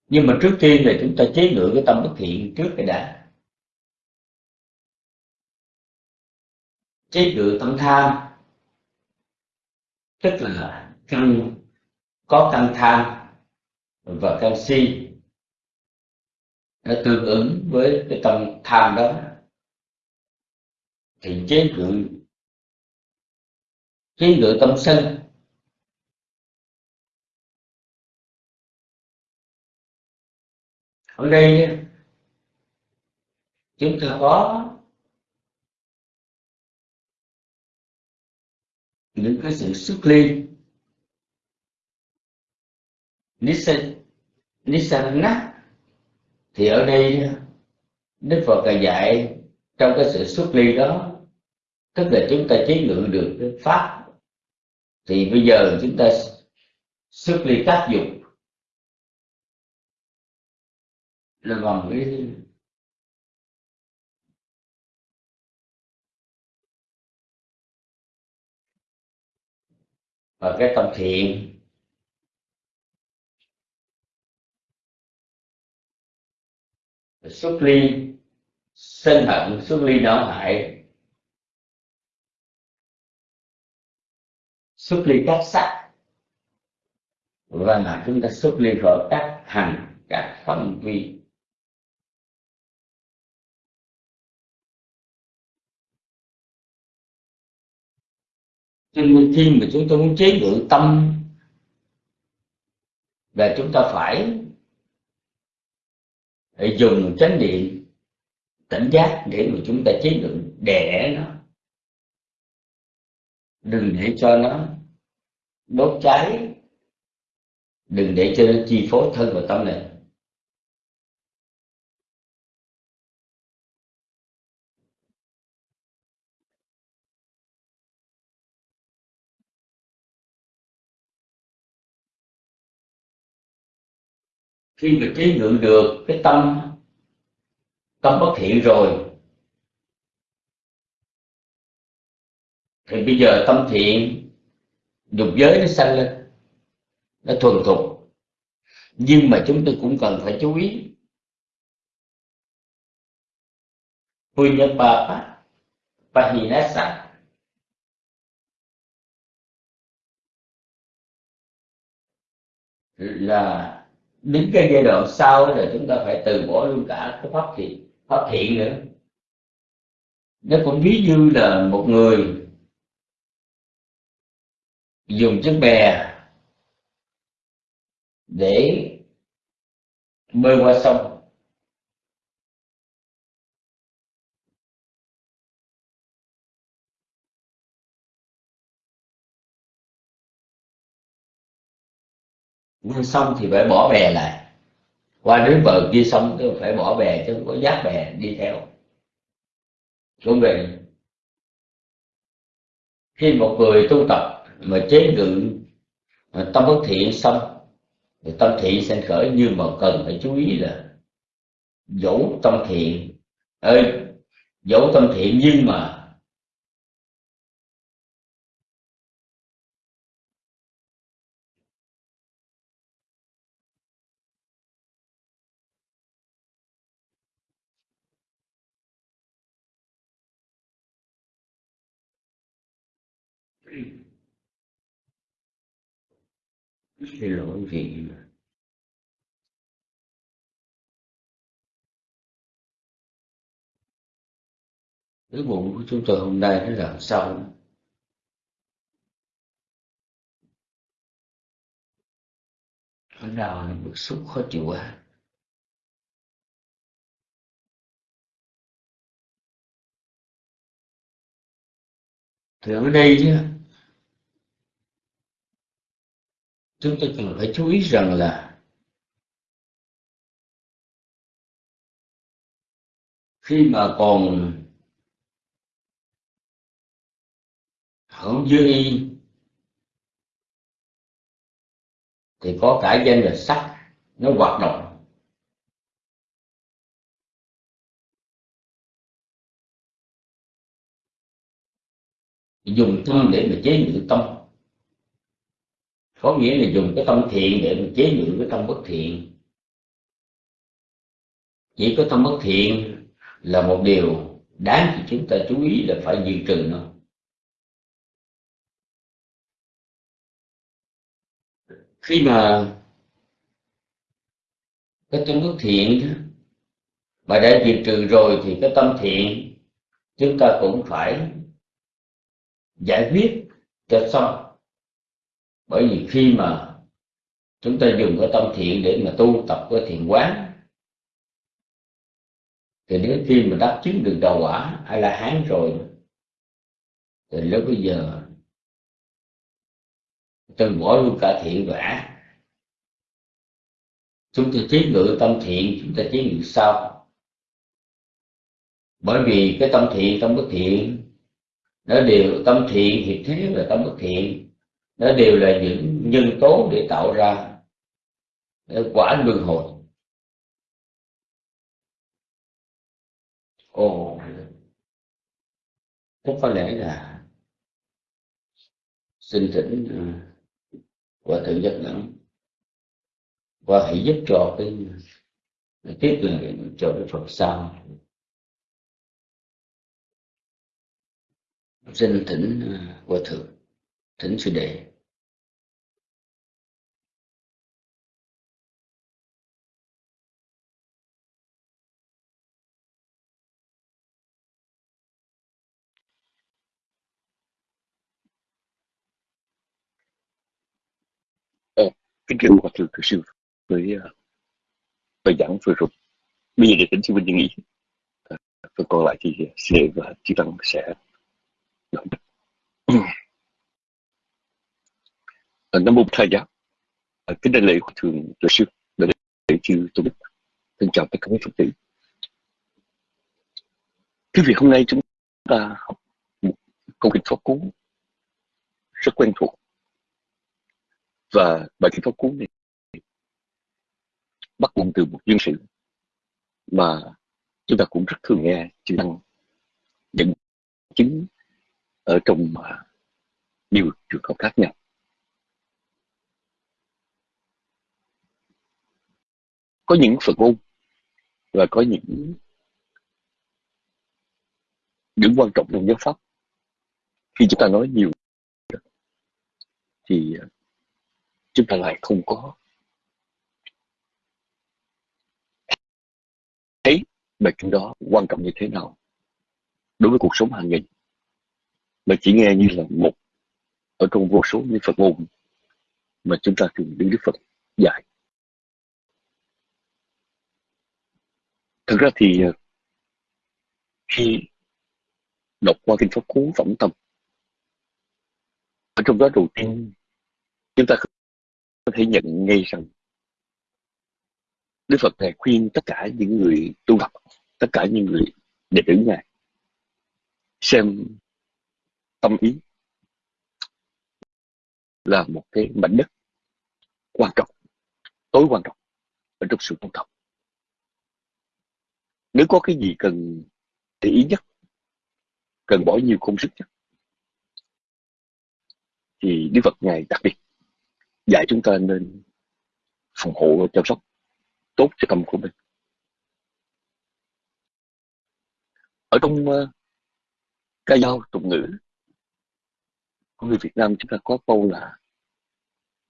nhưng mà trước tiên là chúng ta chế ngự cái tâm bất thiện trước cái đã. Chế ngự tâm tham. Tức là căn, có căn tham và căn si. Nó tương ứng với cái tâm tham đó. Thì chế ngự chế ngự tâm sân. Ở đây chúng ta có những cái sự xuất ly Nisana thì ở đây Đức Phật là dạy trong cái sự xuất ly đó, tức là chúng ta chế ngự được cái pháp. Thì bây giờ chúng ta xuất ly tác dụng. Là bằng cái và cái tâm thiện. Xuất ly, sân hận, xuất ly não hại. Xuất ly các sắc. Và chúng ta xuất ly khỏi các hành, các phân vi. Cho nên khi mà chúng ta muốn chế ngự tâm và chúng ta phải dùng chánh niệm, tỉnh giác để mà chúng ta chế ngự để nó. Đừng để cho nó đốt cháy. Đừng để cho nó chi phối thân và tâm này khi mà chế ngự được, cái tâm tâm bất thiện rồi, thì bây giờ tâm thiện dục giới nó sanh lên, nó thuần thục. Nhưng mà chúng tôi cũng cần phải chú ý. Punyapapa Pahinasa. Là đến cái giai đoạn sau là chúng ta phải từ bỏ luôn cả cái pháp thiện pháp thiện nữa. Nó cũng ví như là một người dùng chiếc bè để bơi qua sông. Nhưng xong thì phải bỏ bè lại. Qua đến bờ kia xong thì phải bỏ bè chứ không có giáp bè đi theo. Cũng vậy. Khi một người tu tập mà chế ngự tâm bất thiện xong, thì tâm thiện sẽ khởi nhưng mà cần. Phải chú ý là dẫu tâm thiện, ơi, dẫu tâm thiện nhưng mà xin lỗi vị cái bụng của chúng tôi hôm nay nó làm sao? Nó nào nó bức xúc khó chịu quá. Thì ở đây chứ. Chúng ta cần phải chú ý rằng là khi mà còn hưởng dư y, thì có cả danh là sắc nó hoạt động. Dùng tâm để mà chế ngự tâm có nghĩa là dùng cái tâm thiện để mình chế ngự cái tâm bất thiện. Chỉ có tâm bất thiện là một điều đáng cho chúng ta chú ý là phải diệt trừ nó. Khi mà cái tâm bất thiện mà đã diệt trừ rồi thì cái tâm thiện chúng ta cũng phải giải quyết cho xong bởi vì khi mà chúng ta dùng cái tâm thiện để mà tu tập cái thiện quán, thì đến khi mà đắc chứng được đầu quả ai là hán rồi, thì lúc bây giờ từ bỏ luôn cả thiện và ác. Chúng ta chế ngự tâm thiện, chúng ta chế ngự sao bởi vì cái tâm thiện, tâm bất thiện, nó đều tâm thiện thì thế là tâm bất thiện nó đều là những nhân tố để tạo ra quả luân hồi. Ồ cũng có lẽ là xin thỉnh và thượng giác đẳng và hãy giúp cho cái tiếp lời cho cái phật sau xin thỉnh và thượng thỉnh sư đệ. Ờ, kính thưa hòa thượng sư với ờ, bài giảng vừa rồi. Bây giờ để tính sư huynh nghĩ, phần còn lại thì sư và chư tăng sẽ nói nam mô thầy giáo kính đại lễ của thường tổ sư đại lễ chư tôn đức. Thân chào tất cả các phật tử. Cái việc hôm nay chúng ta học một câu kinh pháp cú rất quen thuộc. Và bài kinh pháp cú này bắt nguồn từ một duyên sự mà chúng ta cũng rất thường nghe chư tăng dẫn chứng ở trong à, nhiều trường hợp khác nhau. Có những phật môn và có những những quan trọng trong giáo pháp khi chúng ta nói nhiều thì à, chúng ta lại không có thấy bài kinh đó quan trọng như thế nào đối với cuộc sống hàng ngày mà chỉ nghe như là một, ở trong vô số những Phật môn mà chúng ta thường đứng Đức Phật dạy. Thực ra thì ờ, khi đọc qua kinh Pháp Cú Phẩm Tâm ở trong đó đầu tiên chúng ta có thể nhận ngay rằng Đức Phật này khuyên tất cả những người tu học, tất cả những người đệ tử Ngài xem tâm ý là một cái mảnh đất quan trọng, tối quan trọng ở trong sự tu tập. Nếu có cái gì cần để ý nhất, cần bỏ nhiều công sức nhất, thì Đức Phật Ngài đặc biệt dạy chúng ta nên phòng hộ và chăm sóc tốt cho tâm của mình. Ở trong uh, ca dao tục ngữ của người Việt Nam chúng ta có câu là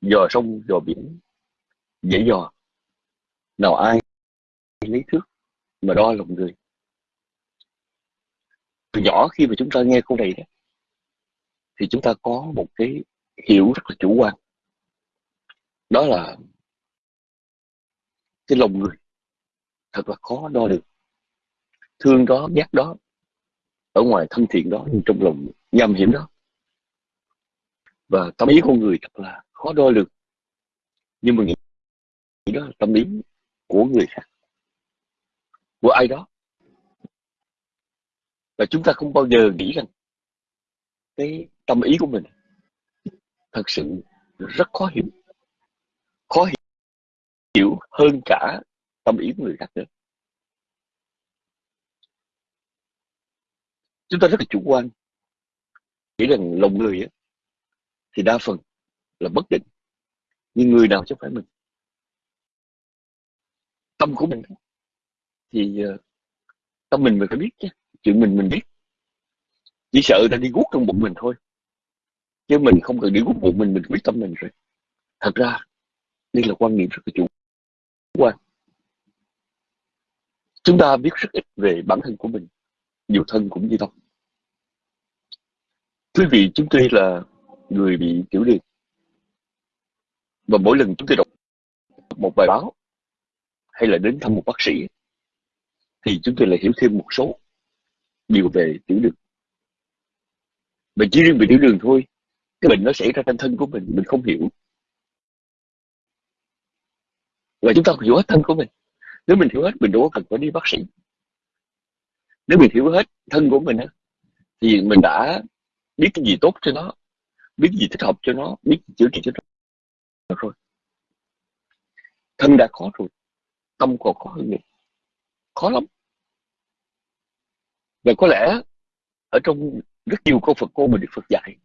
dò sông dò biển dễ dò nào ai lấy thước mà đo lòng người. Từ nhỏ khi mà chúng ta nghe câu này đó, thì chúng ta có một cái hiểu rất là chủ quan. Đó là cái lòng người thật là khó đo được. Thương đó ghét đó ở ngoài thân thiện đó nhưng trong lòng nham hiểm đó. Và tâm ý con người thật là khó đo được. nhưng mà nghĩ đó là tâm ý của người khác của ai đó. Và chúng ta không bao giờ nghĩ rằng cái tâm ý của mình thật sự rất khó hiểu khó hiểu hơn cả tâm ý của người khác nữa. Chúng ta rất là chủ quan nghĩ rằng lòng người ấy, thì đa phần là bất định nhưng người nào chứ phải mình. Tâm của mình thì ờ, tâm mình mình phải biết chứ, chuyện mình mình biết. Chỉ sợ ta đi guốc trong bụng mình thôi. Chứ mình không cần đi guốc bụng mình mình biết tâm mình rồi. Thật ra, đây là quan niệm rất là chủ quan. Chúng ta biết rất ít về bản thân của mình nhiều thân cũng như tâm. Quý vị, chúng tôi là người bị tiểu đường. Và mỗi lần chúng tôi đọc một bài báo, hay là đến thăm một bác sĩ thì chúng tôi lại hiểu thêm một số điều về tiểu đường. Mình chỉ riêng về tiểu đường thôi, cái bệnh nó xảy ra trong thân của mình mình không hiểu. Và chúng ta hiểu hết thân của mình. Nếu mình hiểu hết, mình đâu có cần phải đi bác sĩ. Nếu mình hiểu hết thân của mình thì mình đã biết cái gì tốt cho nó, biết gì thích hợp cho nó, biết gì chữa trị cho nó rồi. Thân đã khó rồi, tâm còn khó hơn nữa khó lắm và có lẽ ở trong rất nhiều câu Phật cô mình được Phật dạy,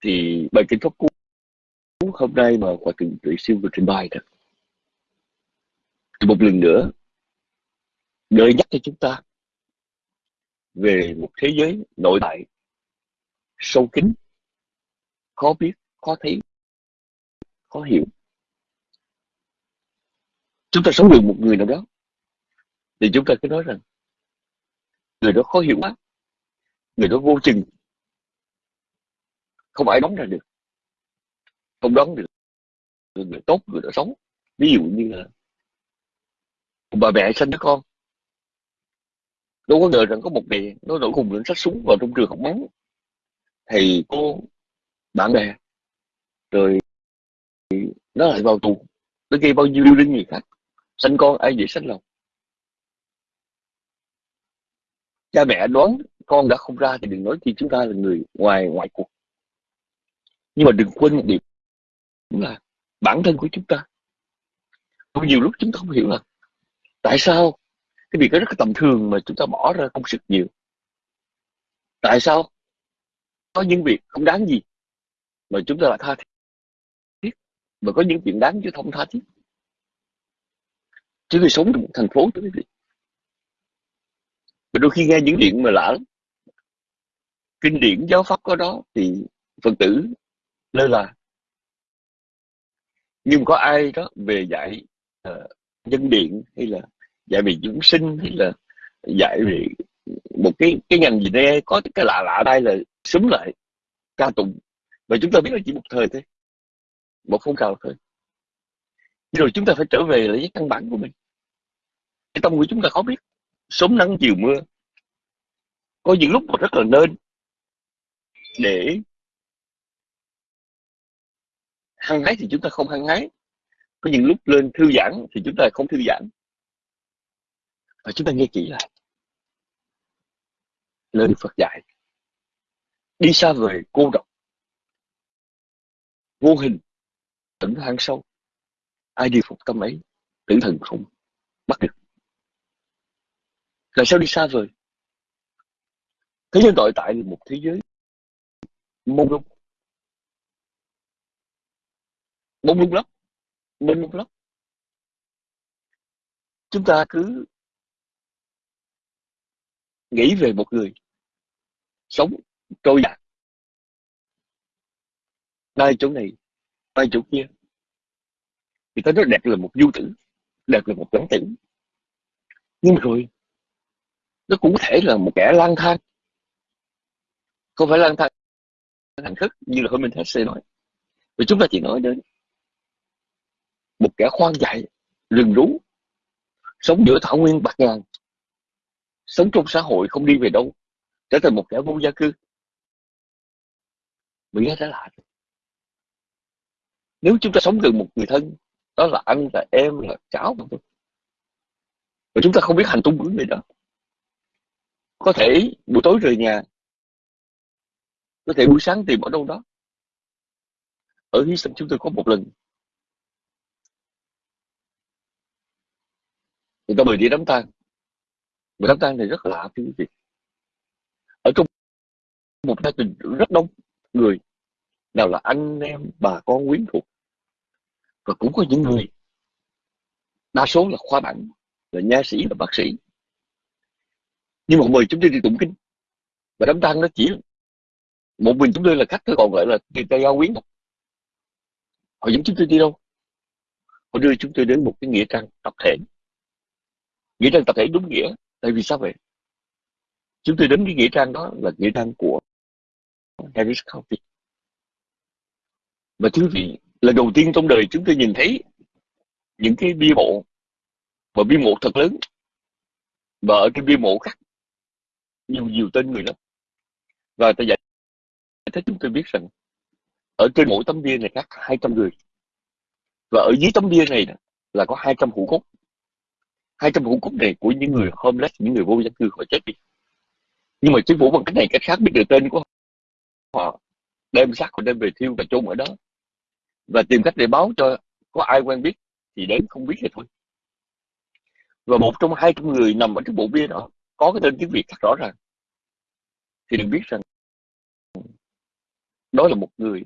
thì bài kinh pháp cú hôm nay mà hòa thượng tuệ siêu vừa trình bày đó, thì một lần nữa gợi nhắc cho chúng ta về một thế giới nội tại, sâu kín, khó biết, khó thấy, khó hiểu. Chúng ta sống được một người nào đó, thì chúng ta cứ nói rằng người đó khó hiểu quá. Người đó vô chừng. Không ai đóng ra được. Không đóng được. Người, người tốt người đó xấu. Ví dụ như là bà mẹ sinh đứa con. Đâu có ngờ rằng có một ngày nó nổi khùng lên sách súng vào trong trường học mắng thầy cô bạn bè. Rồi nó lại vào tù. Nó gây bao nhiêu lưu linh người khác. Sanh con ai dễ sanh lòng? Cha mẹ đoán con đã không ra thì đừng nói chi chúng ta là người ngoài ngoại cuộc. Nhưng mà đừng quên một điều là bản thân của chúng ta. Có nhiều lúc chúng ta không hiểu là tại sao cái việc đó rất là tầm thường mà chúng ta bỏ ra công sức nhiều. Tại sao có những việc không đáng gì mà chúng ta lại tha thiết và có những chuyện đáng chứ không tha thiết. Chứ người sống trong một thành phố, thưa quý vị và đôi khi nghe những chuyện mà lạ lắm kinh điển giáo pháp có đó thì phật tử lơ là. Nhưng có ai đó về dạy uh, nhân điện hay là dạy về dưỡng sinh hay là dạy về một cái cái ngành gì đây có cái lạ lạ đây là súng lại ca tụng. Và chúng ta biết là chỉ một thời thôi một phong trào thôi. Rồi chúng ta phải trở về lại với căn bản của mình. Cái tâm của chúng ta khó biết sớm nắng chiều mưa. Có những lúc mà rất là nên để hăng hái thì chúng ta không hăng hái. Có những lúc lên thư giãn thì chúng ta không thư giãn. Và chúng ta nghe kỹ lại. Lời Phật dạy. Đi xa về cô độc. Vô hình. Tỉnh hang sâu. Ai đi phục tâm ấy? Tử thần không bắt được là sao đi xa vời? Thế giới nội tại là một thế giới. Mông lung. Mông lung lắm. Mông lung lắm. Chúng ta cứ nghĩ về một người sống trôi dạt. Đây chỗ này đây chỗ kia. Thì ta nói đẹp là một du tử, đẹp là một lãng tử. Nhưng mà rồi nó cũng có thể là một kẻ lang thang. Không phải lang thang hành khất như là hôm mình sẽ nói. Và chúng ta chỉ nói đến một kẻ khoan dại, rừng rú, sống giữa thảo nguyên bạc ngàn, sống trong xã hội không đi về đâu, trở thành một kẻ vô gia cư. Mình nghe trở lạ. Nếu chúng ta sống gần một người thân, đó là anh là em, là cháu mà thôi và chúng ta không biết hành tung của người đó có thể buổi tối rời nhà, có thể buổi sáng tìm ở đâu đó. Ở hy sinh chúng tôi có một lần. Người ta mời đi đám tang. Và đám tang này rất lạ, thưa quý vị. Ở trong một gia đình rất đông người, nào là anh em, bà con, quyến thuộc. Và cũng có những người, đa số là khoa bản, là nha sĩ và bác sĩ nhưng mà mời chúng tôi đi tụng kinh. Và đám tang nó chỉ một mình chúng tôi là khách thôi, còn lại là người ta giao quyến họ dẫn chúng tôi đi đâu? Họ đưa chúng tôi đến một cái nghĩa trang tập thể. Nghĩa trang tập thể đúng nghĩa, tại vì sao vậy? Chúng tôi đến cái nghĩa trang đó là nghĩa trang của Harris County. Và thưa vị là đầu tiên trong đời chúng tôi nhìn thấy những cái bia mộ. Và bia mộ thật lớn. Và ở trên bia mộ khác nhiều nhiều tên người lắm. Và ta giải thích chúng tôi biết rằng ở trên mỗi tấm bia này khác 200 người. Và ở dưới tấm bia này là có 200 hũ cốt. 200 hũ cốt này của những người homeless, những người vô gia cư, họ chết đi. Nhưng mà chính phủ bằng cách này, cách khác biết được tên của họ, đem xác họ đem về thiêu và chôn ở đó. Và tìm cách để báo cho có ai quen biết thì đến không biết thì thôi. Và một trong hai trăm người nằm ở trước bộ bia đó có cái tên tiếng việt rất rõ ràng. Thì đừng biết rằng đó là một người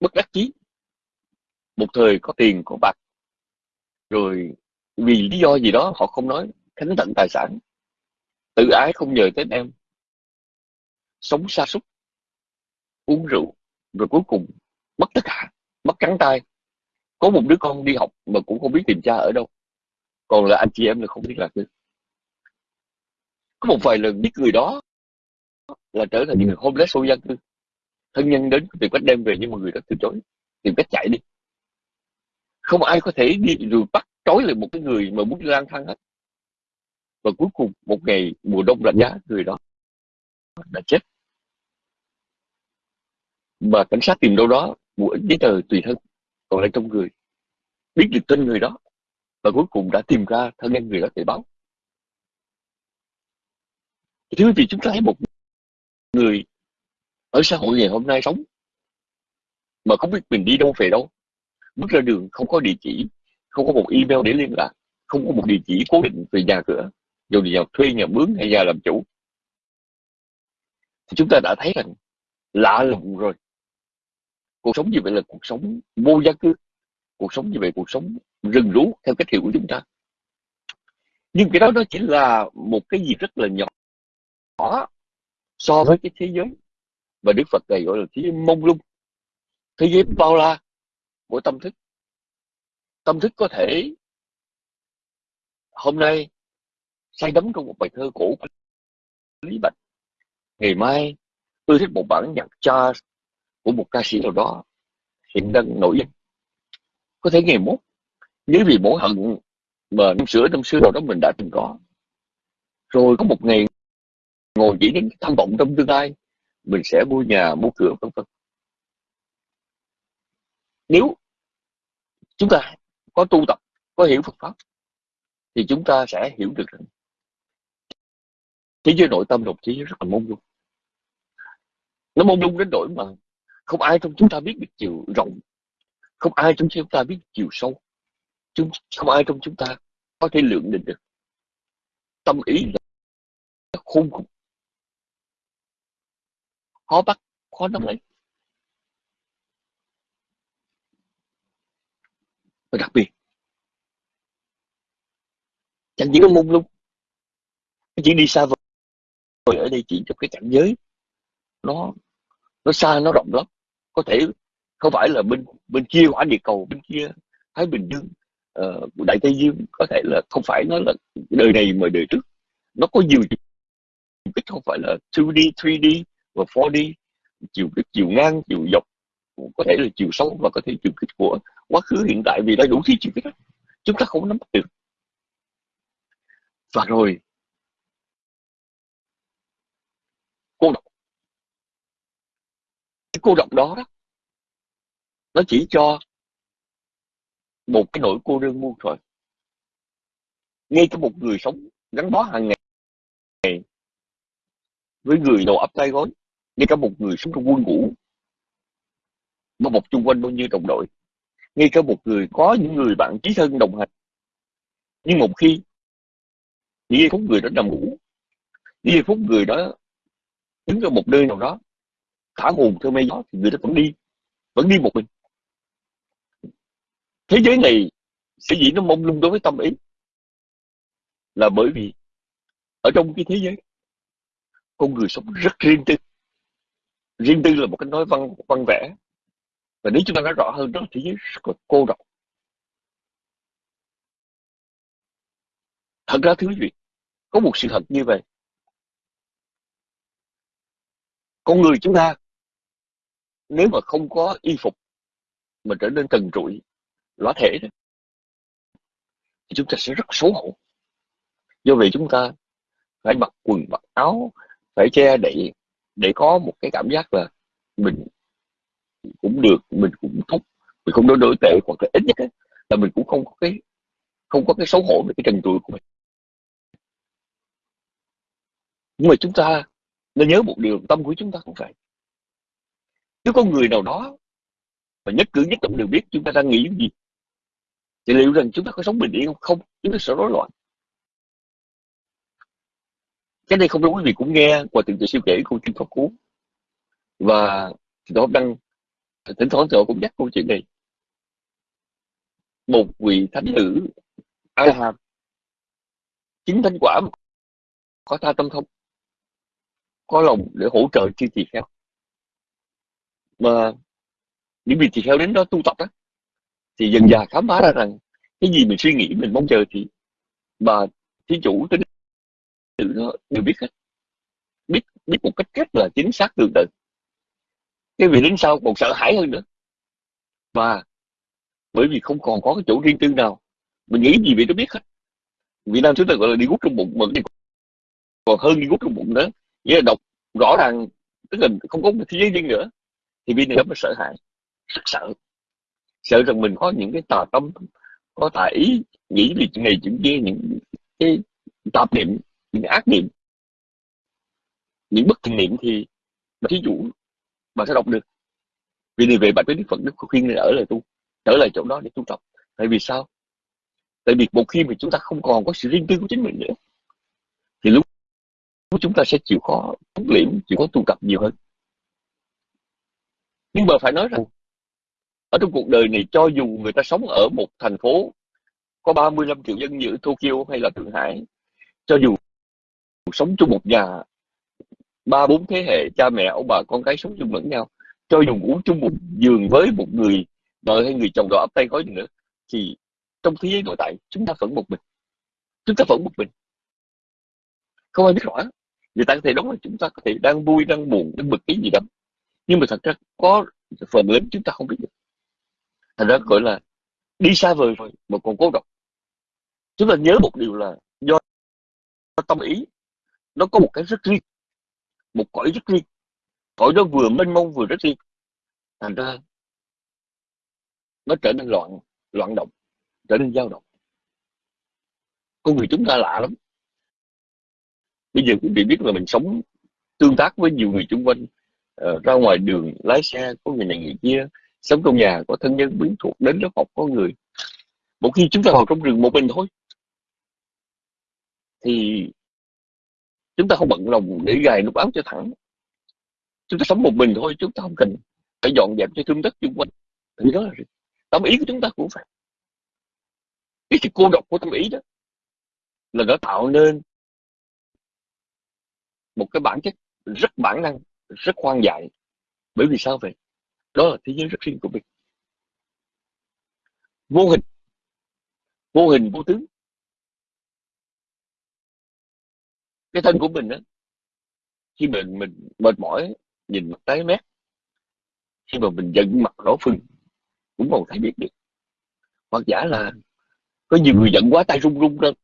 bất đắc chí. Một thời có tiền, có bạc. Rồi vì lý do gì đó họ không nói khánh tận tài sản. Tự ái không nhờ tới em. Sống xa xúc uống rượu, rồi cuối cùng mất tất cả, mất trắng tay. Có một đứa con đi học mà cũng không biết tìm cha ở đâu. Còn là anh chị em là không biết lạc được có một vài lần biết người đó là trở thành những người homeless vô dân cư. Thân nhân đến tìm cách đem về nhưng mà người đó từ chối tìm cách chạy đi. Không ai có thể đi rồi bắt trói lại một cái người mà muốn lang thang hết. Và cuối cùng một ngày mùa đông lạnh giá người đó đã chết. Mà cảnh sát tìm đâu đó một ít giấy tờ tùy thân còn lại trong người. Biết được tên người đó và cuối cùng đã tìm ra thân nhân người đó để báo thưa quý vị chúng ta thấy một người ở xã hội ngày hôm nay sống mà không biết mình đi đâu về đâu, bước ra đường không có địa chỉ, không có một email để liên lạc, không có một địa chỉ cố định về nhà cửa, dù nhà thuê nhà mướn hay nhà làm chủ, thì chúng ta đã thấy rằng lạ lùng rồi. Cuộc sống như vậy là cuộc sống vô gia cư, cuộc sống như vậy cuộc sống rừng rú theo cách hiểu của chúng ta. Nhưng cái đó nó chỉ là một cái gì rất là nhỏ so với cái thế giới và Đức Phật này gọi là thế giới mông lung, thế giới bao la của tâm thức. Tâm thức có thể hôm nay say đắm trong một bài thơ cổ lý bạch, ngày mai tôi thích một bản nhạc jazz của một ca sĩ nào đó hiện đang nổi danh có thể ngày mốt, nếu vì mỗi hận mà năm xưa năm xưa nào đó mình đã từng có, rồi có một ngày ngồi chỉ đến tham vọng trong tương lai, mình sẽ mua nhà, mua cửa, vân vân. Nếu chúng ta có tu tập, có hiểu Phật pháp, thì chúng ta sẽ hiểu được rằng thế giới nội tâm đồng chí rất là mông lung. Nó mông lung đến nỗi mà không ai trong chúng ta biết được chiều rộng, không ai trong chúng ta biết chiều sâu, chúng, không ai trong chúng ta có thể lượng định được. Tâm ý là khôn cùng khó bắt khó nắm lấy. Và đặc biệt chẳng chỉ có mông lung chỉ đi xa vời ở đây chỉ cho cái cảnh giới nó nó xa nó rộng lắm. Có thể không phải là bên bên kia quả địa cầu bên kia thái bình dương uh, đại tây dương. Có thể là không phải nó là đời này mà đời trước. Nó có nhiều biết không phải là 2D 3D và 4D chiều kích, chiều ngang, chiều dọc, có thể là chiều sâu và có thể chiều kích của quá khứ, hiện tại, vì đã đủ thứ chiều kích đó. chúng ta không nắm bắt được. Và rồi, cô độc. Cái cô độc đó đó, nó chỉ cho một cái nỗi cô đơn muôn thôi ngay cả một người sống gắn bó hàng ngày với người đầu ấp tay gối ngay cả một người sống trong quân ngũ bao bọc chung quanh bao nhiêu đồng đội. Ngay cả một người, có những người bạn chí thân đồng hành. Nhưng một khi những giây phút người đó nằm ngủ những giây phút người đó đứng ở một nơi nào đó, thả hồn theo mây gió thì người đó vẫn đi vẫn đi một mình. Thế giới này sẽ dĩ nó mông lung đối với tâm ý là bởi vì ở trong cái thế giới, con người sống rất riêng tư riêng tư là một cái nói văn văn vẽ. Và nếu chúng ta nói rõ hơn đó là thế giới rất là cô độc. Thật ra thứ gì có một sự thật như vậy. Con người chúng ta nếu mà không có y phục mà trở nên trần trụi lõa thể đó, thì chúng ta sẽ rất xấu hổ. Do vậy chúng ta phải mặc quần mặc áo phải che đậy để có một cái cảm giác là mình cũng được mình cũng thúc, mình không đối đối tệ hoặc là ít nhất ấy, là mình cũng không có cái không có cái xấu hổ về cái trần trụi của mình. Nhưng mà chúng ta nên nhớ một điều tâm của chúng ta cũng vậy. Nếu có người nào đó và nhất cử nhất động đều biết chúng ta đang nghĩ gì thì liệu rằng chúng ta có sống bình yên không không? Chúng ta sẽ rối loạn cái này không đúng quý vị cũng nghe qua từng tự siêu kể câu chuyện Pháp Cú và tôi đăng thỉnh thoảng tôi cũng nhắc câu chuyện này. Một vị thánh nữ A chính thánh quả có tha tâm thông có lòng để hỗ trợ chư tỳ kheo. Mà những vị tỳ kheo đến đó tu tập đó thì dần dà khám phá ra rằng cái gì mình suy nghĩ, mình mong chờ thì bà thí chủ tính đều, đều biết hết. Biết biết một cách rất là chính xác tương tự. Cái vị đến sau còn sợ hãi hơn nữa. Và bởi vì không còn có cái chỗ riêng tư nào mình nghĩ gì vậy nó biết hết. Việt Nam chúng ta gọi là đi gút trong bụng mình còn hơn đi gút trong bụng nữa. Nghĩa là đọc rõ ràng tức là không có một thế giới riêng nữa. Thì bây giờ mới sợ hãi rất sợ. Sợ rằng mình có những cái tà tâm có tà ý nghĩ về chuyện này chuyện kia những cái tạp niệm những ác niệm, những bất thiện niệm thì thí dụ bạn sẽ đọc được. Vì này về bạn tới đức phật, đức khuyên nên ở lại tu trở lại chỗ đó để tu tập. Tại vì sao? Tại vì một khi mà chúng ta không còn có sự riêng tư của chính mình nữa, thì lúc chúng ta sẽ chịu khó huấn luyện chịu khó tu tập nhiều hơn. Nhưng mà phải nói rằng, ở trong cuộc đời này, cho dù người ta sống ở một thành phố có 35 triệu dân như Tokyo hay là Thượng Hải, cho dù sống chung một nhà. Ba bốn thế hệ cha mẹ ông bà con cái sống chung lẫn nhau. Cho dù uống chung một giường với một người vợ hay người chồng đó ấp tay gói nữa, thì trong thế giới nội tại chúng ta vẫn một mình. Chúng ta vẫn một mình. Không ai biết rõ. Người ta có thể đóng là chúng ta có thể đang vui, đang buồn, đang bực cái gì đó. Nhưng mà thật ra có phần lớn chúng ta không biết được. Thành ra gọi là đi xa vời rồi mà còn cố độc chúng ta nhớ một điều là do tâm ý nó có một cái rất riêng một cõi rất riêng. Cõi đó vừa mênh mông vừa rất riêng. Thành ra nó trở nên loạn loạn động trở nên dao động. Con người chúng ta lạ lắm. Bây giờ quý vị biết là mình sống tương tác với nhiều người xung quanh uh, ra ngoài đường lái xe có người này người kia sống trong nhà có thân nhân quyến thuộc đến lớp học có người. Một khi chúng ta vào trong rừng một mình thôi thì chúng ta không bận lòng để gài nút áo cho thẳng. Chúng ta sống một mình thôi chúng ta không cần phải dọn dẹp cho thương tất xung quanh. Thì đó là tâm ý của chúng ta cũng phải cái sự cô độc của tâm ý đó là nó tạo nên một cái bản chất rất bản năng, rất khoan dại. Bởi vì sao vậy? Đó là thế giới rất riêng của mình. Vô hình. Vô hình vô tướng. Cái thân của mình đó khi mình mình mệt mỏi, nhìn mặt tái mét, khi mà mình giận mặt đỏ phừng cũng còn thấy biết được. Hoặc giả là có nhiều người giận quá, tay run run lên,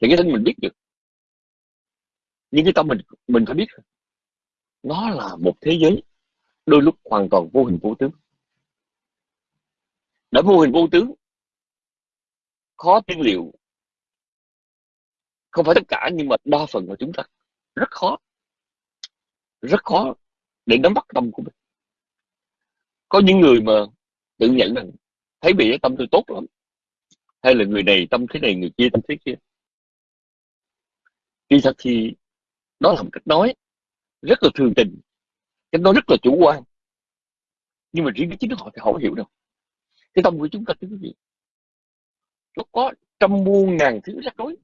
thì cái thân mình biết được. Nhưng cái tâm mình mình phải biết nó là một thế giới đôi lúc hoàn toàn vô hình vô tướng. Đã vô hình vô tướng, khó tiên liệu không phải tất cả, nhưng mà đa phần của chúng ta rất khó rất khó để nắm bắt tâm của mình. Có những người mà tự nhận rằng thấy bị tâm tôi tốt lắm, hay là người này tâm thế này, người kia tâm thế kia. Khi thật thì đó là một cách nói rất là thường tình, cách nói rất là chủ quan. Nhưng mà riêng cái chính họ thì họ không hiểu đâu. Cái tâm của chúng ta thứ gì nó có trăm muôn ngàn thứ rắc rối.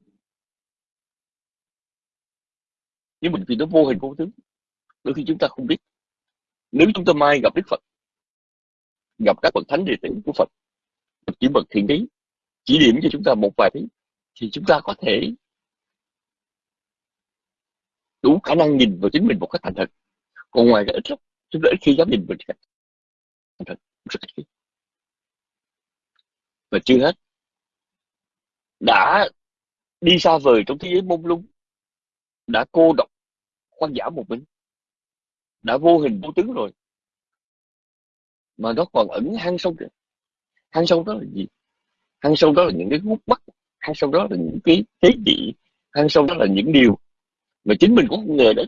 Nhưng mình vì nó vô hình vô tướng đôi khi chúng ta không biết. Nếu chúng ta mai gặp đức phật, gặp các bậc thánh đệ tử của phật chỉ bậc thiện trí chỉ điểm cho chúng ta một vài thứ, thì chúng ta có thể đủ khả năng nhìn vào chính mình một cách thành thật. Còn ngoài cái ít lắm chúng ta ít khi dám nhìn mình thành thật, rất ít khi. Và chưa hết, đã đi xa vời trong thế giới mông lung đã cô độc quan giả một mình, đã vô hình vô tướng rồi. Mà nó còn ẩn hang sâu kìa. Hang sâu đó là gì? Hang sâu đó là những cái gút mắt, hang sâu đó là những cái thế dị hang sâu đó là những điều mà chính mình cũng không ngờ đấy.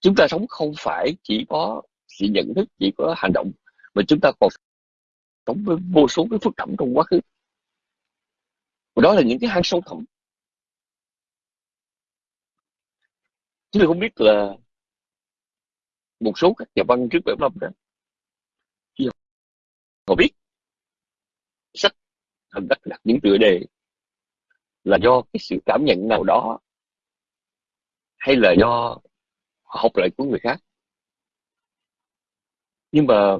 chúng ta sống không phải chỉ có sự nhận thức, chỉ có hành động, mà chúng ta còn sống với vô số cái phức tạp trong quá khứ. Và đó là những cái hang sâu thẳm. Chúng tôi không biết là một số các nhà văn trước bảy năm đó họ biết sách thần đặt đặt những tựa đề là do cái sự cảm nhận nào đó hay là do học lại của người khác. Nhưng mà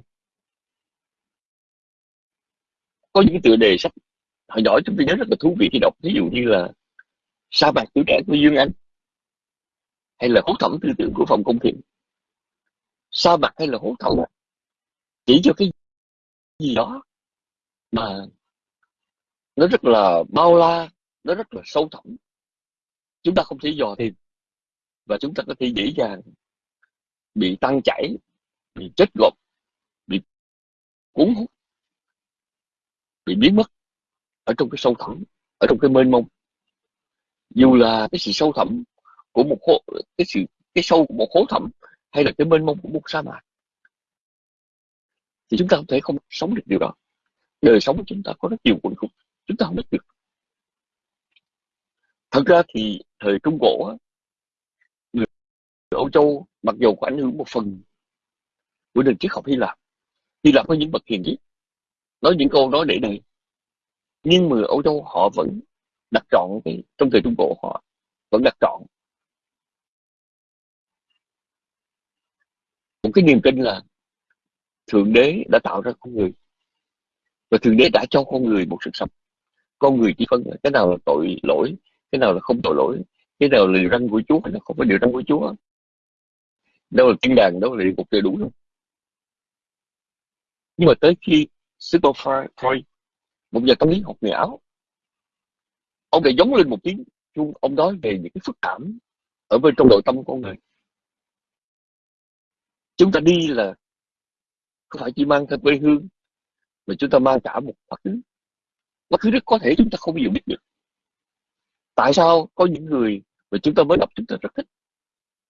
có những tựa đề sách hồi nhỏ chúng tôi nhớ rất là thú vị khi đọc. Ví dụ như là sa mạc tuổi trẻ của dương anh hay là hố thẩm tư tưởng của phòng công thiện? Sa mặt hay là hố thẩm chỉ cho cái gì đó mà nó rất là bao la, nó rất là sâu thẳm. Chúng ta không thể dò tìm và chúng ta có thể dễ dàng bị tăng chảy, bị chết gộp, bị cuốn hút, bị biến mất ở trong cái sâu thẳm, ở trong cái mênh mông. Dù là cái sự sâu thẳm của một hố cái sự, cái sâu của một hố thẳm hay là cái mênh mông của một sa mạc. Thì chúng ta không thể không sống được điều đó. Đời sống của chúng ta có rất nhiều quẩn khúc, chúng ta không biết được. Thật ra thì thời trung cổ người Âu Châu mặc dù có ảnh hưởng một phần của nền triết học Hy Lạp Hy Lạp có những bậc hiền triết, nói những câu nói để này nhưng mà Âu Châu họ vẫn đặt trọn cái, trong thời trung cổ họ vẫn đặt trọn một cái niềm tin là thượng đế đã tạo ra con người. Và thượng đế đã cho con người một sự sống. Con người chỉ phân cái nào là tội lỗi, cái nào là không tội lỗi, cái nào là điều răn của chúa hay là không phải điều răn của chúa. Đâu là thiên đàng, đâu là địa ngục đều đủ luôn. Nhưng mà tới khi Sigmund Freud một nhà tâm lý học người Áo, ông lại giống lên một tiếng chuông, ông nói về những cái phức cảm ở bên trong nội tâm của con người chúng ta đi là không phải chỉ mang theo quê hương, mà chúng ta mang cả một quá khứ. Quá khứ rất có thể chúng ta không bao giờ biết được. Tại sao có những người mà chúng ta mới gặp chúng ta rất thích,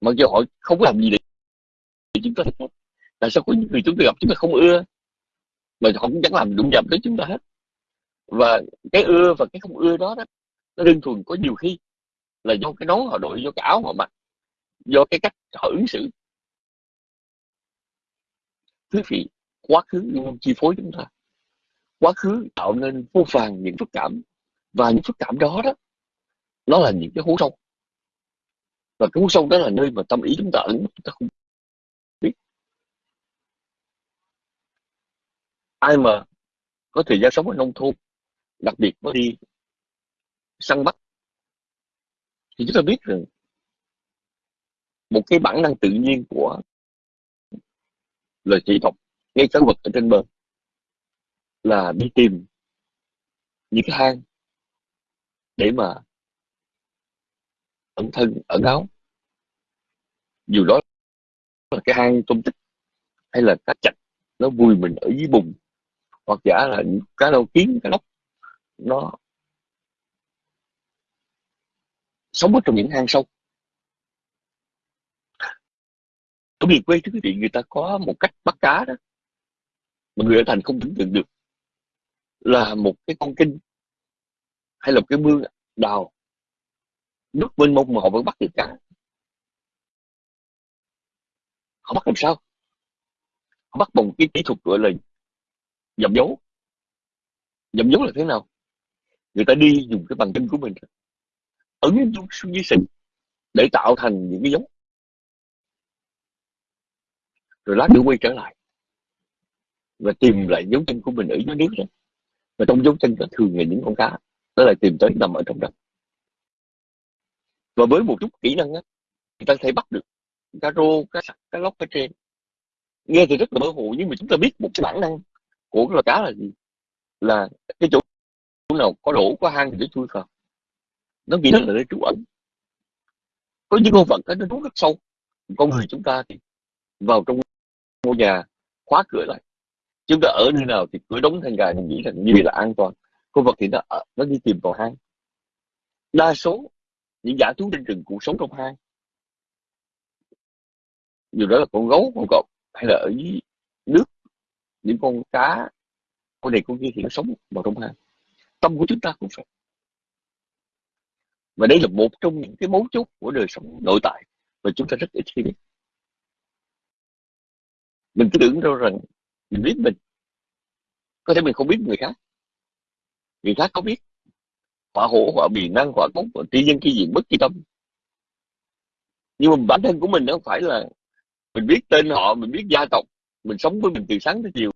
mặc dù họ không có làm gì để chúng ta thích tại sao có những người chúng ta gặp chúng ta không ưa, mà họ cũng chẳng làm đụng chạm tới chúng ta hết. Và cái ưa và cái không ưa đó đó, nó đơn thuần có nhiều khi là do cái nón họ đội, do cái áo họ mặc, do cái cách họ ứng xử quý vị quá khứ luôn chi phối chúng ta. Quá khứ tạo nên vô vàng những phức cảm, và những phức cảm đó đó, nó là những cái hố sâu. Và cái hố sâu đó là nơi mà tâm ý chúng ta ẩn chúng ta không biết. Ai mà có thời gian sống ở nông thôn, đặc biệt mới đi săn bắt, thì chúng ta biết rằng một cái bản năng tự nhiên của là chỉ đọc ngay cả vật ở trên bờ là đi tìm những cái hang để mà ẩn thân, ẩn áo. Dù đó là cái hang tôm tích hay là cá chạch, nó vui mình ở dưới bùn, hoặc giả là những cá đâu kiến, cá lóc, nó sống ở trong những hang sâu. Ở miền quê thưa quý vị người ta có một cách bắt cá đó, mà người ở thành không tưởng tượng được. Là một cái con kinh, hay là một cái mương đào nước mênh mông mà họ vẫn bắt được cá. Họ bắt làm sao? Họ bắt bằng cái kỹ thuật gọi là dầm dấu. Dầm dấu là thế nào? Người ta đi dùng cái bằng chân của mình, ấn xuống dưới sình để tạo thành những cái dấu rồi lát nữa quay trở lại. Và tìm lại dấu chân của mình ở dưới nước đó. Và trong dấu chân đó thường là những con cá. Nó lại tìm tới nằm ở trong đó và với một chút kỹ năng á người ta thể bắt được cá rô cá sặc cá lóc cá trên nghe thì rất là mơ hồ nhưng mà chúng ta biết một cái bản năng của cái loài cá là gì? Là cái chỗ nào có đổ có hang thì nó chui vào. Nó nghĩ đó là nơi trú ẩn. Có những con vật nó trú rất sâu. Con người chúng ta thì vào trong ngôi nhà khóa cửa lại. Chúng ta ở nơi nào thì cửa đóng thành gà, mình nghĩ rằng như vậy là an toàn. Con vật thì nó nó đi tìm vào hang. Đa số những giả thú trên rừng cũng sống trong hang. Dù đó là con gấu, con cọp, hay là ở dưới nước, những con cá, con này con kia thì nó sống vào trong hang. Tâm của chúng ta cũng vậy. Và đây là một trong những cái mấu chốt của đời sống nội tại mà chúng ta rất ít khi biết mình cứ tưởng đâu rằng mình biết mình. Có thể mình không biết người khác. Người khác có biết. Họa hổ, họa bì năng, họa cống tri dân tri diện bất kỳ tâm. Nhưng mà bản thân của mình nó không phải là mình biết tên họ, mình biết gia tộc. Mình sống với mình từ sáng tới chiều.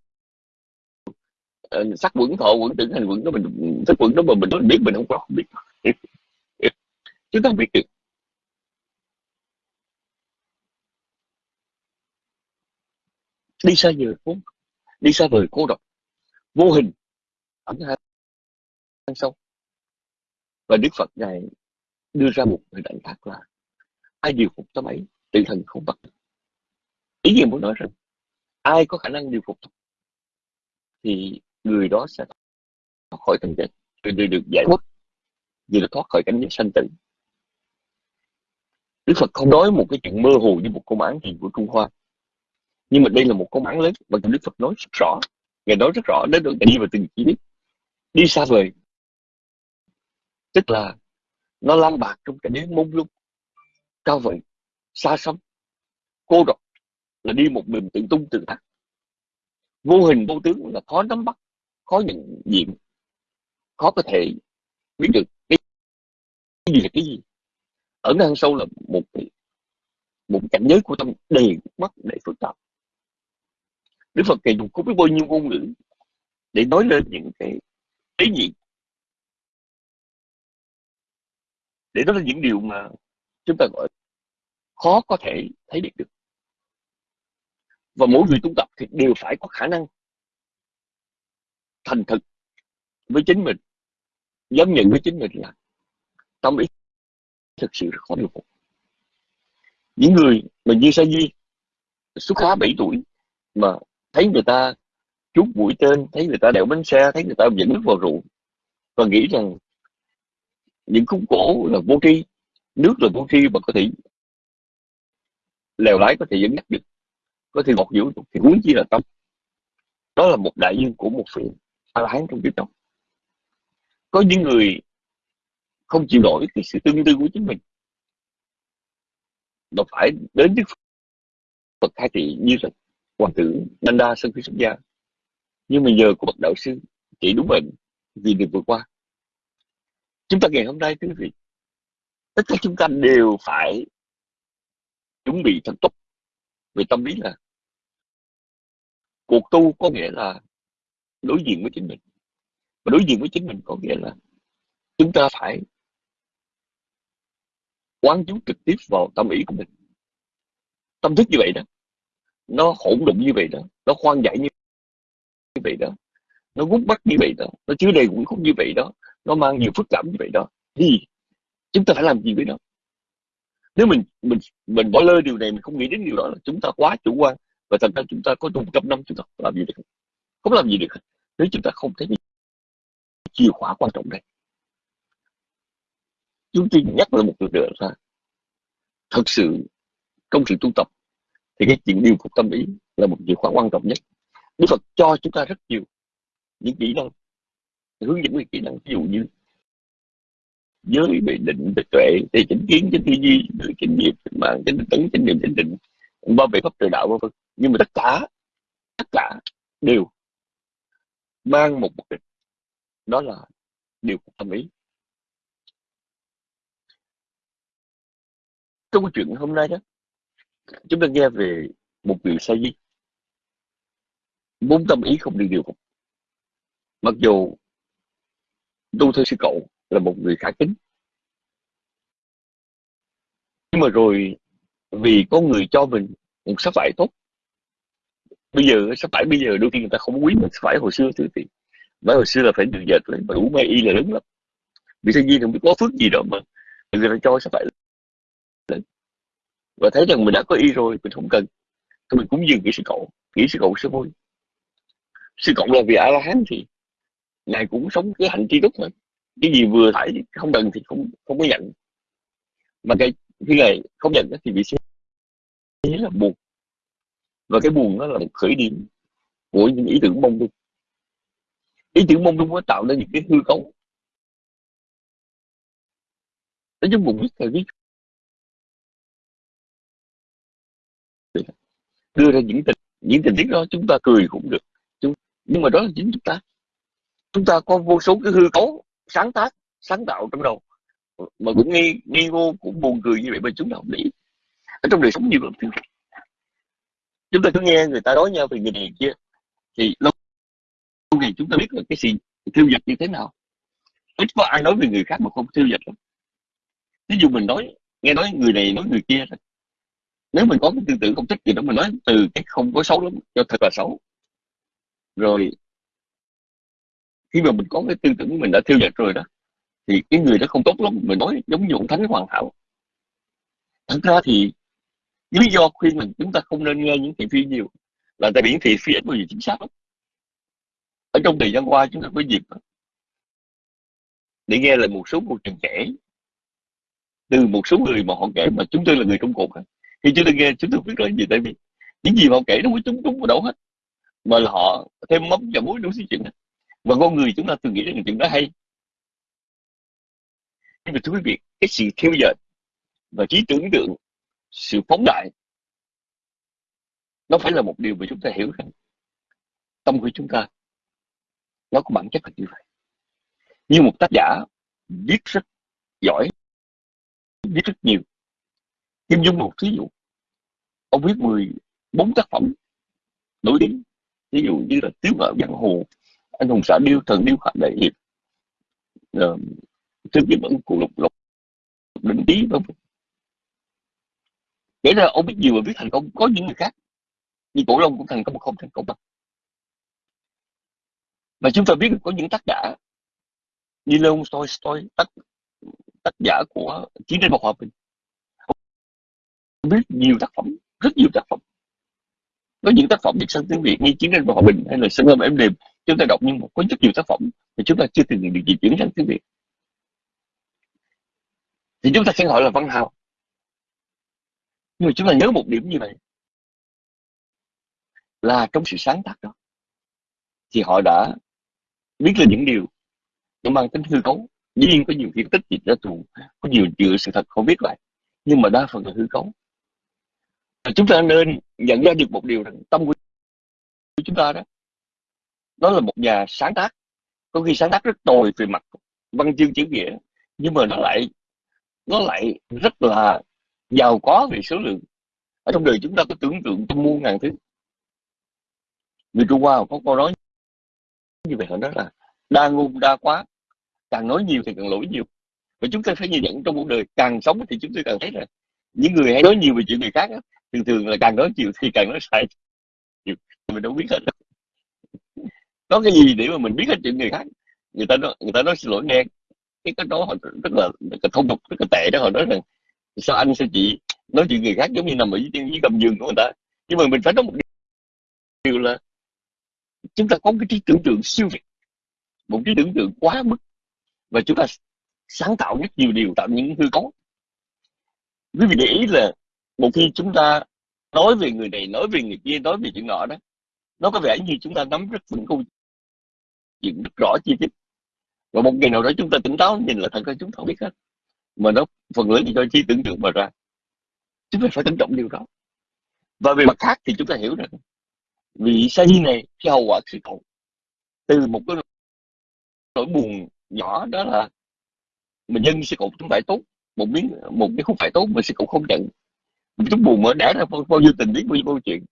Ờ, sắc quẩn thọ, quẩn tưởng, hành quẩn đó mình sắc quẩn đó mà mình nói mình biết mình không có, không biết. Chúng ta không biết được. Đi xa nhiều vốn đi xa vời cô độc. Vô hình ẩn hang sâu và đức phật ngài đưa ra một hình ảnh khác là ai điều phục tâm ấy tự thần không bắt. Ý nghĩa muốn nói rằng ai có khả năng điều phục thì người đó sẽ thoát khỏi tình trạng, người được giải thoát vì là thoát khỏi cảnh giới sanh tử. Đức Phật không nói một cái chuyện mơ hồ như một công án gì của Trung Hoa nhưng mà đây là một công án lớn và Đức Phật nói rất rõ. Ngài nói rất rõ đến được đi vào từng chi tiết đi xa vời. Tức là nó lang bạc trong cảnh giới mông lung cao vậy xa xăm cô độc là đi một mình tự tung tự tác vô hình vô tướng là khó nắm bắt khó nhận diện khó có thể biết được cái, gì là cái gì. Ở ngang sâu là một một cảnh giới của tâm đầy mắt đầy phức tạp. Đức Phật kể dùng có biết bao nhiêu ngôn ngữ để nói lên những cái ý gì để nói lên những điều mà chúng ta gọi khó có thể thấy biết được. Và mỗi người tu tập thì đều phải có khả năng thành thực với chính mình, dám nhận với chính mình là tâm ý thực sự rất khó điều phục những người mà như sa di xuất khá 7 tuổi mà thấy người ta chút mũi tên, thấy người ta đèo bánh xe, thấy người ta dẫn nước vào rượu và nghĩ rằng những khúc cổ là vô tri, nước là vô tri và có thể lèo lái, có thể dẫn dắt được, có thể ngọt dữ được, thì huống chi là tâm đó là một đại dương của một vị a la hán trong kiếp đó. Có những người không chịu nổi cái sự tương tư của chính mình. Nó phải đến đức Phật khai thị như là hoàng tử Nanda sau khi xuất gia. Nhưng mà nhờ của bậc đạo sư chỉ đúng bệnh vì được vượt qua. Chúng ta ngày hôm nay, quý vị, tất cả chúng ta đều phải chuẩn bị thật tốt về tâm lý là cuộc tu có nghĩa là đối diện với chính mình. Và đối diện với chính mình có nghĩa là chúng ta phải quán chú trực tiếp vào tâm ý của mình. Tâm thức như vậy đó nó hỗn độn như vậy đó. Nó khoan giải như vậy đó. Nó gút bắt như vậy đó. Nó chứa đầy cũng khúc như vậy đó. Nó mang nhiều phức cảm như vậy đó. Thì, chúng ta phải làm gì với nó? Nếu mình mình mình bỏ lơ điều này, mình không nghĩ đến điều đó là chúng ta quá chủ quan và thành ra chúng ta có một trăm năm chúng ta làm gì được. Không làm gì được. Nếu chúng ta không thấy chìa khóa quan trọng đây chúng tôi nhắc lại một lần nữa là thật sự trong sự tu tập thì cái chuyện điều phục tâm ý là một chìa khóa quan trọng nhất. Đức Phật cho chúng ta rất nhiều những kỹ năng, hướng dẫn về kỹ năng. Ví dụ như giới về định, về tuệ về chánh kiến, chánh tư duy về chánh nghiệp chánh mạng, chánh tấn, chánh niệm, chánh định, bao vệ pháp trời đạo, vân vân. Nhưng mà tất cả tất cả đều mang một mục đích. Đó là điều phục tâm ý. Trong cái chuyện hôm nay đó chúng ta nghe về một vị sa di bốn tâm ý không đi điều phục. Mặc dù tu theo sư cậu là một người khả kính. Nhưng mà rồi vì có người cho mình một sắc vải tốt, bây giờ sắc vải bây giờ đôi khi người ta không quý mình sắc vải hồi xưa thì thì vải hồi xưa là phải được dệt lên, mà đủ may y là lớn lắm. Vì sao nhiên không biết có phước gì đó mà người ta cho sắc vải và thấy rằng mình đã có y rồi, mình không cần. Thì mình cũng dừng cái sự cậu nghĩ sự cậu sẽ vui. Sự cộng là vì a la hán thì ngài cũng sống cái hạnh tri túc thôi cái gì vừa phải không cần thì không không có nhận. Mà cái, khi ngài không nhận thì bị thế là buồn. Và cái buồn đó là một khởi điểm của những ý tưởng mông lung. Ý tưởng mông lung nó tạo nên những cái hư cấu. Nó giống một viết thời viết đưa ra những tình những tình tiết đó chúng ta cười cũng được. Nhưng mà đó là chính chúng ta. Chúng ta có vô số cái hư cấu sáng tác, sáng tạo trong đầu. Mà cũng nghi nghi ngô cũng buồn cười như vậy mà chúng ta không lý ở trong đời sống nhiều lắm chúng ta cứ nghe người ta nói nhau về người này kia, thì lâu ngày chúng ta biết là cái gì thiêu dật như thế nào. Ít có ai nói về người khác mà không thiêu dật lắm. Ví dụ mình nói, nghe nói người này nói người kia rồi nếu mình có cái tư tưởng không thích gì đó, mình nói từ cái không có xấu lắm, cho thật là xấu. Rồi, khi mà mình có cái tư tưởng mình đã thiêu dệt rồi đó, thì cái người đó không tốt lắm, mình nói giống như ông thánh hoàn hảo. Thật ra thì lý do khuyên mình chúng ta không nên nghe những thị phi nhiều là tại vì thị phi ít bao giờ chính xác lắm. Ở trong thời gian qua chúng ta có dịp để nghe lại một số một trường kể từ một số người mà họ kể mà chúng tôi là người trong cuộc thì chúng tôi nghe, chúng tôi biết nói gì tại vì những gì mà họ kể nó mới trúng trúng vào đâu hết. Mà là họ thêm mắm và muối đủ thứ chuyện và con người chúng ta thường nghĩ rằng chuyện đó hay. Nhưng mà thưa quý vị, cái sự theo dệt và trí tưởng tượng, sự phóng đại, nó phải là một điều mà chúng ta hiểu rằng tâm của chúng ta, nó có bản chất là như vậy. Như một tác giả viết rất giỏi, viết rất nhiều kim dung một ví dụ ông viết 14 tác phẩm nổi tiếng ví dụ như là tiếu ngạo giang hồ anh hùng xã điêu thần điêu hạnh đại hiệp ờ, uh, thương Kim ẩn cụ lục lục định trí vân kể ra ông biết nhiều và viết thành công có những người khác như cổ long cũng thành công không thành công bằng. Và chúng ta biết có những tác giả như Leon Tolstoy tác tác giả của chiến tranh và hòa bình biết nhiều tác phẩm, rất nhiều tác phẩm. Có những tác phẩm dịch sang tiếng Việt như chiến tranh và hòa bình hay là sân âm em đềm, chúng ta đọc nhưng mà có rất nhiều tác phẩm thì chúng ta chưa từng được dịch chuyển sang tiếng Việt. Thì chúng ta sẽ gọi là văn hào nhưng mà chúng ta nhớ một điểm như vậy, là trong sự sáng tác đó, thì họ đã biết là những điều nó mang tính hư cấu. Dĩ nhiên có nhiều kiến tích dịch ra tù, có nhiều chuyện sự thật không biết lại, nhưng mà đa phần là hư cấu chúng ta nên nhận ra được một điều rằng tâm của chúng ta đó, nó là một nhà sáng tác. Có khi sáng tác rất tồi về mặt văn chương chữ nghĩa, nhưng mà nó lại nó lại rất là giàu có về số lượng. Ở trong đời chúng ta có tưởng tượng trăm muôn ngàn thứ. Người Trung Hoa có câu nói như vậy, họ nói là đa ngôn đa quá, càng nói nhiều thì càng lỗi nhiều. Và chúng ta phải nhìn nhận trong cuộc đời càng sống thì chúng tôi càng thấy là những người hay nói nhiều về chuyện người khác thường thường là càng nói chiều thì càng nói sai. Chiều. mình đâu biết hết. Có cái gì để mà mình biết hết chuyện người khác người ta nói, người ta nói xin lỗi nghe. Cái cái đó họ rất là, rất là thông tục rất là tệ đó họ nói rằng sao anh sao chị nói chuyện người khác giống như nằm ở dưới, dưới gầm giường của người ta? Nhưng mà mình phải nói một điều là chúng ta có cái trí tưởng tượng siêu việt một trí tưởng tượng quá mức và chúng ta sáng tạo rất nhiều điều tạo những hư cấu. Quý vị để ý là một khi chúng ta nói về người này, nói về người kia, nói về chuyện nọ đó, nó có vẻ như chúng ta nắm rất vững câu chuyện rất rõ chi tiết. Và một ngày nào đó chúng ta tỉnh táo nhìn là thật ra chúng ta không biết hết. Mà nó phần lớn thì do trí tưởng tượng mà ra. Chúng ta phải tôn trọng điều đó. Và về mặt khác thì chúng ta hiểu rằng vì sa di này cái hậu quả sự cậu từ một cái nỗi buồn nhỏ đó là mình nhân sự cậu chúng phải tốt, một miếng, một cái khúc phải tốt mà sự cũng không nhận chúng buồn mở đẻ ra bao, bao nhiêu tình biết bao nhiêu câu chuyện.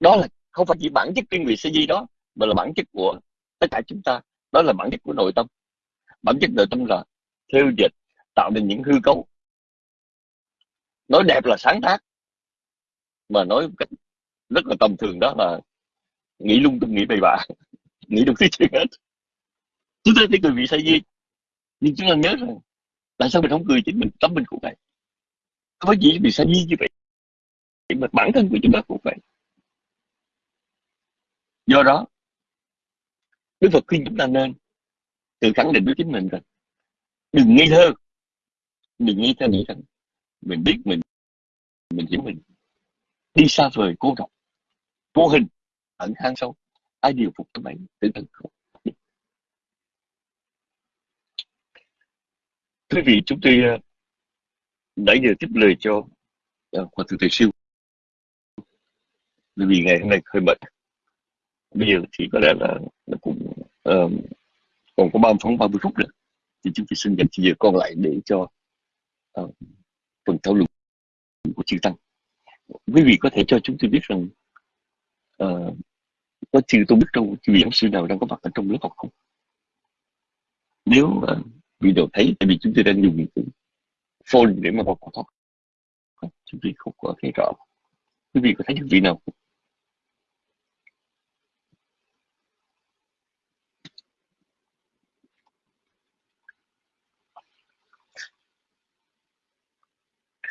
Đó là không phải chỉ bản chất riêng vị sa di đó mà là bản chất của tất cả chúng ta. Đó là bản chất của nội tâm. Bản chất nội tâm là theo dịch tạo nên những hư cấu. Nói đẹp là sáng tác mà nói cách rất là tầm thường đó là nghĩ lung tung nghĩ bậy bạ nghĩ được cái chuyện hết. Chúng ta thấy cười vì sai gì nhưng chúng ta nhớ rằng tại sao mình không cười chính mình tấm mình cũng vậy có gì vì sao như vậy. Mà bản thân của chúng ta cũng vậy. Do đó, Đức Phật khuyên chúng ta nên tự khẳng định với chính mình rằng, đừng nghi thơ. Đừng nghi thơ nghĩ rằng mình biết mình mình hiểu mình. Đi xa vời cô độc vô hình, ẩn hang sâu. Ai điều phục cho mấy? Tự thân không. Quý vị, chúng tôi ờ, nãy giờ tiếp lời cho ờ, uh, hòa thượng thầy siêu. Bởi vì ngày hôm nay hơi bận. Bây giờ thì có lẽ là nó cũng uh, còn có ba phóng 30 phút nữa. Thì chúng tôi xin dành thời giờ còn lại để cho uh, phần thảo luận của chư tăng. Quý vị có thể cho chúng tôi biết rằng uh, có chư tôi biết đâu chư vị giáo sư nào đang có mặt ở trong lớp học không? Nếu uh, vị đều thấy tại vì chúng tôi đang dùng cái phone để mà vào cuộc họp chúng vị không có thấy rõ quý vị có thấy những vị nào không?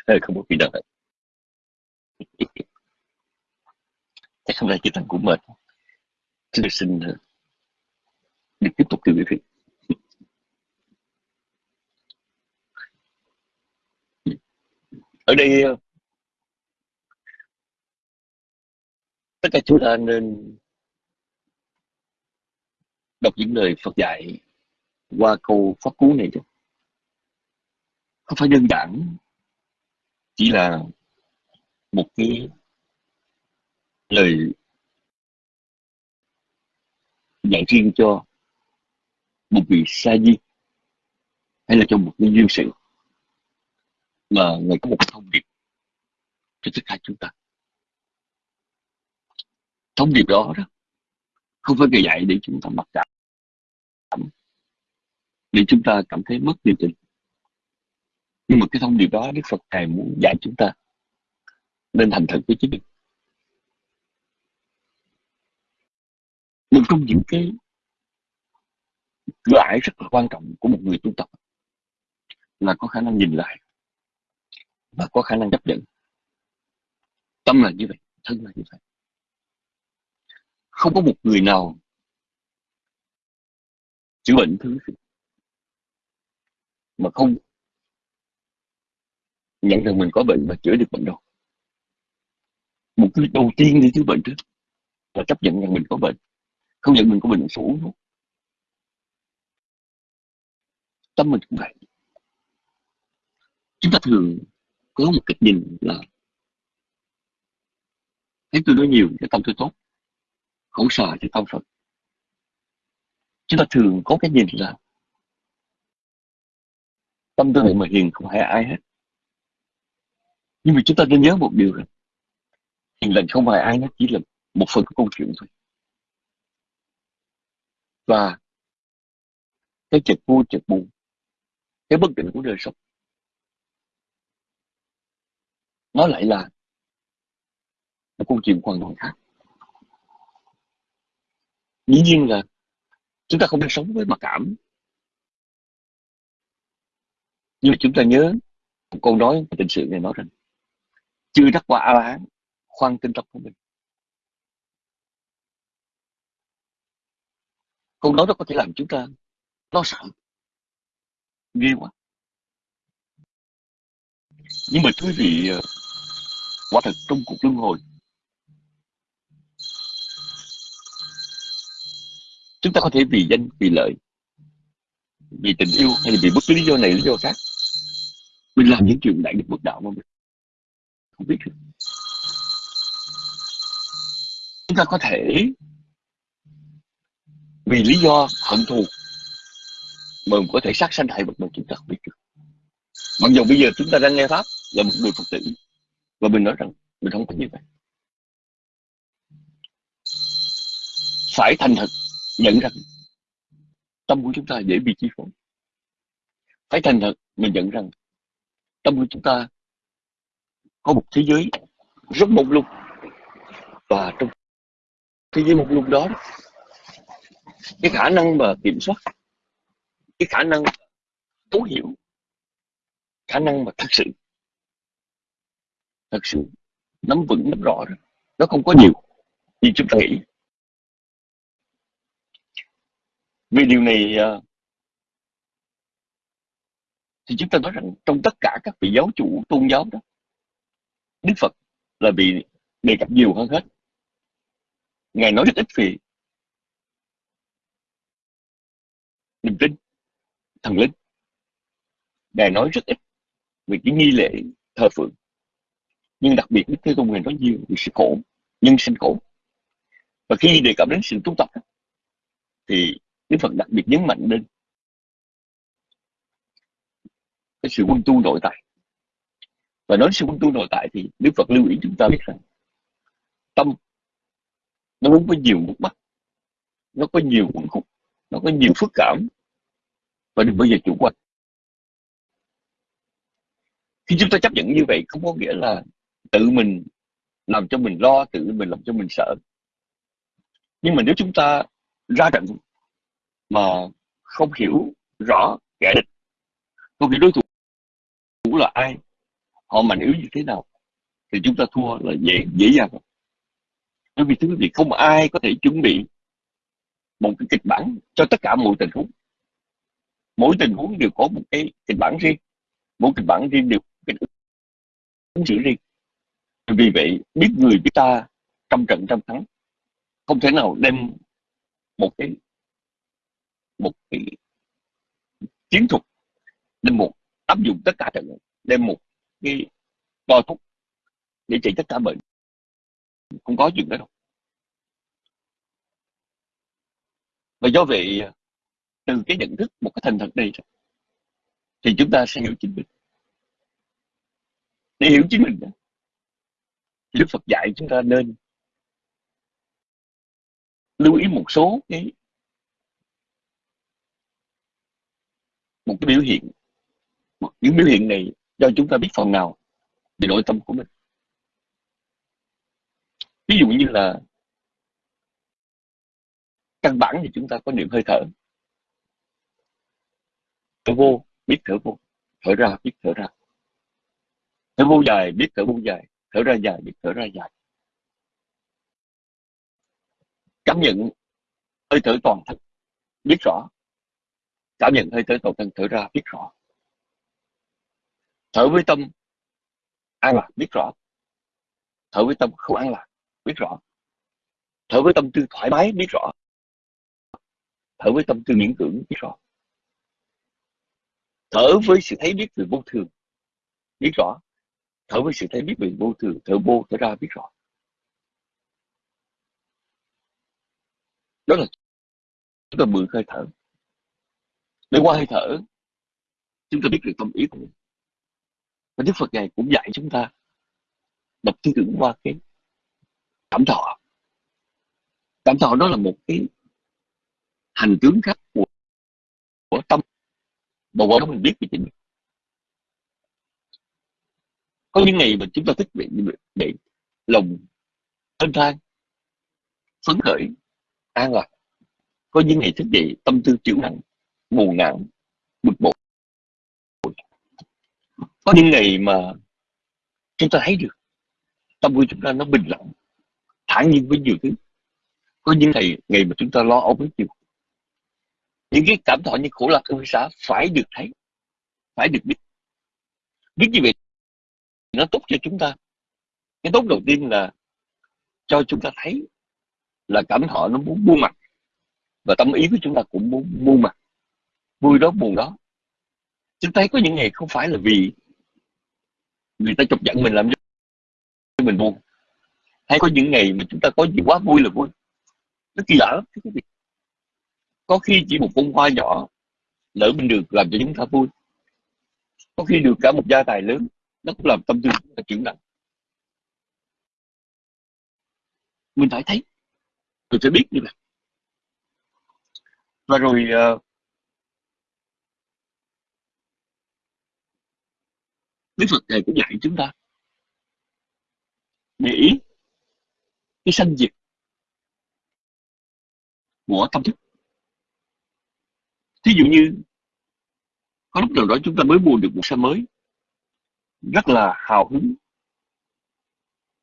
Ờ, có vị nào hết. Chắc hôm nay chỉ thằng cũng mệt. Chúng tôi xin ờ, được tiếp tục từ quý vị. Ở đây ờ, tất cả chúng ta nên đọc những lời Phật dạy qua câu pháp cú này chứ. Không phải đơn giản chỉ là một cái lời dạy riêng cho một vị sa di hay là cho một nhân duyên sự mà ngài có một thông điệp cho tất cả chúng ta. Thông điệp đó đó, không phải ngài dạy để chúng ta mặc cảm, để chúng ta cảm thấy mất niềm tin. Nhưng mà cái thông điệp đó Đức Phật Ngài muốn dạy chúng ta nên thành thật với chính mình. Một trong những cái cửa ải rất là quan trọng của một người tu tập là có khả năng nhìn lại và có khả năng chấp nhận. Tâm là như vậy, thân là như vậy. Không có một người nào chữa bệnh thứ mà không nhận rằng mình có bệnh và chữa được bệnh đâu. Một cái đầu tiên đi chữa bệnh trước là chấp nhận rằng mình có bệnh. Không nhận mình có bệnh sổ luôn tâm mình cũng vậy. Chúng ta thường có một cách nhìn là thấy tôi nói nhiều cái tâm tôi tốt. Khổ sợ thì tâm phật chúng ta thường có cái nhìn là tâm tôi vậy mà hiền không hại ai hết. Nhưng mà chúng ta nên nhớ một điều là hiền lành không phải ai nó chỉ là một phần của câu chuyện thôi. Và cái chật vui chật buồn, cái bất định của đời sống nó lại là một câu chuyện hoàn toàn khác. Dĩ nhiên là chúng ta không nên sống với mặc cảm. Nhưng mà chúng ta nhớ một câu nói tình sự này nói rằng, chưa đắc quả a la hán khoan tinh tóc của mình. Câu nói đó có thể làm chúng ta lo sợ, ghê quá. Nhưng mà quý vị ờ, quả thật trong cuộc luân hồi. Chúng ta có thể vì danh, vì lợi, vì tình yêu hay là vì bất cứ lý do này, lý do khác, mình làm những chuyện đại nghịch bất đạo mà mình không biết được. Chúng ta có thể vì lý do hận thù mà mình có thể sát sanh hại vật mà chúng ta không biết được. Mặc dù bây giờ chúng ta đang nghe pháp là một người phật tử và mình nói rằng mình không có như vậy. Phải thành thật nhận rằng tâm của chúng ta dễ bị chi phối. Phải thành thật mình nhận rằng tâm của chúng ta có một thế giới rất mông lung và trong thế giới mông lung đó, cái khả năng mà kiểm soát, cái khả năng thấu hiểu, khả năng mà thực sự thật sự, nắm vững, nắm rõ đó nó không có nhiều, như chúng ta nghĩ. Vì điều này à, thì chúng ta nói rằng trong tất cả các vị giáo chủ, tôn giáo đó, Đức Phật là bị đề cập nhiều hơn hết. Ngài nói rất ít về niềm tin, thần linh. Ngài nói rất ít về cái nghi lễ thờ phượng nhưng đặc biệt Đức Thế Tôn Ngài nói nhiều về sự khổ, nhân sinh khổ. Và khi đề cập đến sự tu tập thì Đức Phật đặc biệt nhấn mạnh đến cái sự quân tu nội tại. Và nói sự quân tu nội tại thì Đức Phật lưu ý chúng ta biết rằng tâm nó muốn có nhiều mất mắt nó có nhiều quẩn khúc, nó có nhiều phức cảm và đừng bao giờ chủ quan. Khi chúng ta chấp nhận như vậy không có nghĩa là tự mình làm cho mình lo, tự mình làm cho mình sợ. Nhưng mà nếu chúng ta ra trận mà không hiểu rõ kẻ địch, không hiểu đối thủ là ai, họ mạnh yếu như thế nào, thì chúng ta thua là dễ dễ dàng bởi vì thưa quý vị, không ai có thể chuẩn bị một cái kịch bản cho tất cả mọi tình huống. Mỗi tình huống đều có một cái kịch bản riêng, mỗi kịch bản riêng đều có cái ứng xử riêng vì vậy, biết người biết ta trăm trận trăm thắng, không thể nào đem một cái một cái chiến thuật, đem một, áp dụng tất cả trận, đem một cái to thuốc để trị tất cả bệnh. Không có chuyện đó đâu. Và do vậy, từ cái nhận thức một cái thành thật này thì chúng ta sẽ hiểu chính mình. Để hiểu chính mình thì Đức Phật dạy chúng ta nên lưu ý một số cái, một cái biểu hiện những biểu hiện này cho chúng ta biết phần nào về nội tâm của mình. Ví dụ như là căn bản thì chúng ta có niệm hơi thở. Thở vô, biết thở vô. Thở ra, biết thở ra. Thở vô dài, biết thở vô dài thở ra dài biết thở ra dài. Cảm nhận hơi thở toàn thân, biết rõ. Cảm nhận hơi thở toàn thân, thở ra, biết rõ. Thở với tâm an lạc, biết rõ. Thở với tâm không an lạc, biết rõ. Thở với tâm tư thoải mái, biết rõ. Thở với tâm tư miễn cưỡng, biết rõ. Thở với sự thấy biết về vô thường, biết rõ thở với sự thấy biết mình vô thường thở vô thở ra biết rõ. Đó là chúng ta mượn hơi thở. Để qua hơi thở chúng ta biết được tâm ý của mình. Và Đức Phật ngài cũng dạy chúng ta đọc tư tưởng qua cái cảm thọ. Cảm thọ đó là một cái hành tướng khác của, của tâm. Mà qua đó mình biết về chính mình có những ngày mà chúng ta thích bị bị lòng ân thang, phấn khởi, an lạc. Có những ngày thức dậy tâm tư chịu nặng buồn nặng bực bội. Có những ngày mà chúng ta thấy được tâm của chúng ta nó bình lặng, thản nhiên với nhiều thứ. Có những ngày ngày mà chúng ta lo âu với nhiều những cái cảm thọ như khổ lạc ưu xã phải được thấy, phải được biết. Biết như vậy nó tốt cho chúng ta. Cái tốt đầu tiên là cho chúng ta thấy là cảm thọ nó muốn buông mặt. Và tâm ý của chúng ta cũng muốn buông mặt. Vui đó, buồn đó. Chúng ta thấy có những ngày không phải là vì người ta chọc giận mình làm cho mình buồn. Hay có những ngày mà chúng ta có gì quá vui là vui. Nó kỳ lạ lắm, thưa quý vị. Có khi chỉ một bông hoa nhỏ lỡ mình được làm cho chúng ta vui. Có khi được cả một gia tài lớn nó cũng làm tâm tư chúng ta chuyển nặng mình phải thấy. Mình phải biết như vậy. Và rồi uh, Đức Phật thầy cũng dạy chúng ta để ý cái sanh diệt của tâm thức. Thí dụ như có lúc nào đó chúng ta mới mua được một xe mới rất là hào hứng.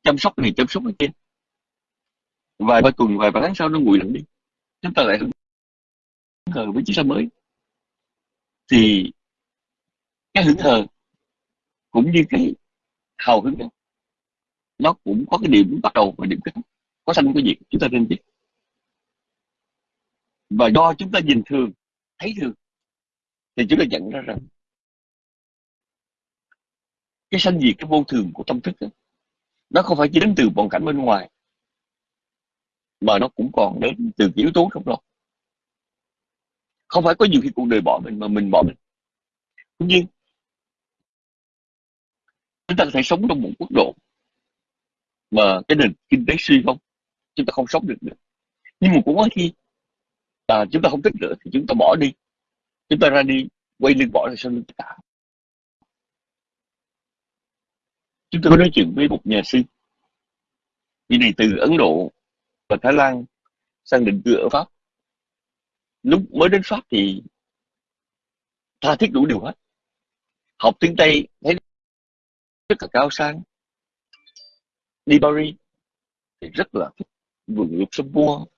Chăm sóc này chăm sóc cái kia vài ba tuần, vài ba tháng sau nó nguội lạnh đi. Chúng ta lại hứng hờ với chiếc xe mới. Thì cái hứng hờ cũng như cái hào hứng đó, nó cũng có cái điểm bắt đầu và điểm kết thúc. Có sanh có diệt, chúng ta nên biết và do chúng ta nhìn thường, thấy thường, thì chúng ta nhận ra rằng cái sanh diệt cái vô thường của tâm thức đó, nó không phải chỉ đến từ hoàn cảnh bên ngoài mà nó cũng còn đến từ cái yếu tố trong lòng không phải có nhiều khi cuộc đời bỏ mình mà mình bỏ mình. Tuy nhiên chúng ta có thể sống trong một quốc độ mà cái nền kinh tế suy không chúng ta không sống được nữa. Nhưng mà cũng có khi à, chúng ta không thích nữa thì chúng ta bỏ đi. Chúng ta ra đi quay lưng bỏ ra sau lưng tất cả. Chúng tôi có nói chuyện với một nhà sư. Vì này từ ấn độ và thái lan sang định cư ở pháp. Lúc mới đến pháp thì tha thiết đủ điều hết. Học tiếng tây, thấy rất là cao sang. Đi Paris thì rất là thích vườn Luxembourg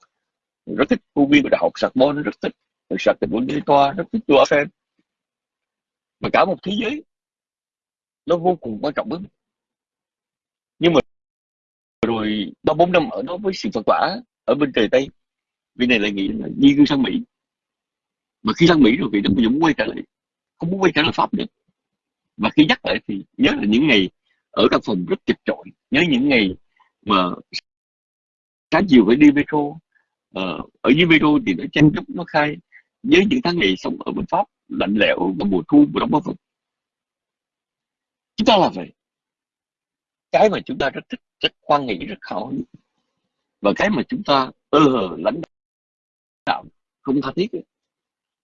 rất thích công viên của đại học Sorbonne, rất thích sạc tình quân toa, rất thích tour Eiffel. Mà cả một thế giới nó vô cùng quan trọng với mình nhưng mà rồi ba bốn năm ở đó với sự phật quả ở bên trời tây vì này lại nghĩ là di cư sang mỹ. Mà khi sang mỹ rồi vì nó cũng muốn quay trở lại không muốn quay trở lại pháp nữa. Và khi nhắc lại thì nhớ là những ngày ở căn phòng rất chật chội nhớ những ngày mà sáng chiều phải đi metro. Ờ, ở dưới metro thì nó chen chúc nó khai. Nhớ những tháng ngày sống ở bên pháp lạnh lẽo vào mùa thu mùa đông bắc vực chúng ta là vậy cái mà chúng ta rất thích, rất khoan nghĩ rất khó và cái mà chúng ta ơ hờ lãnh đạo không tha thiết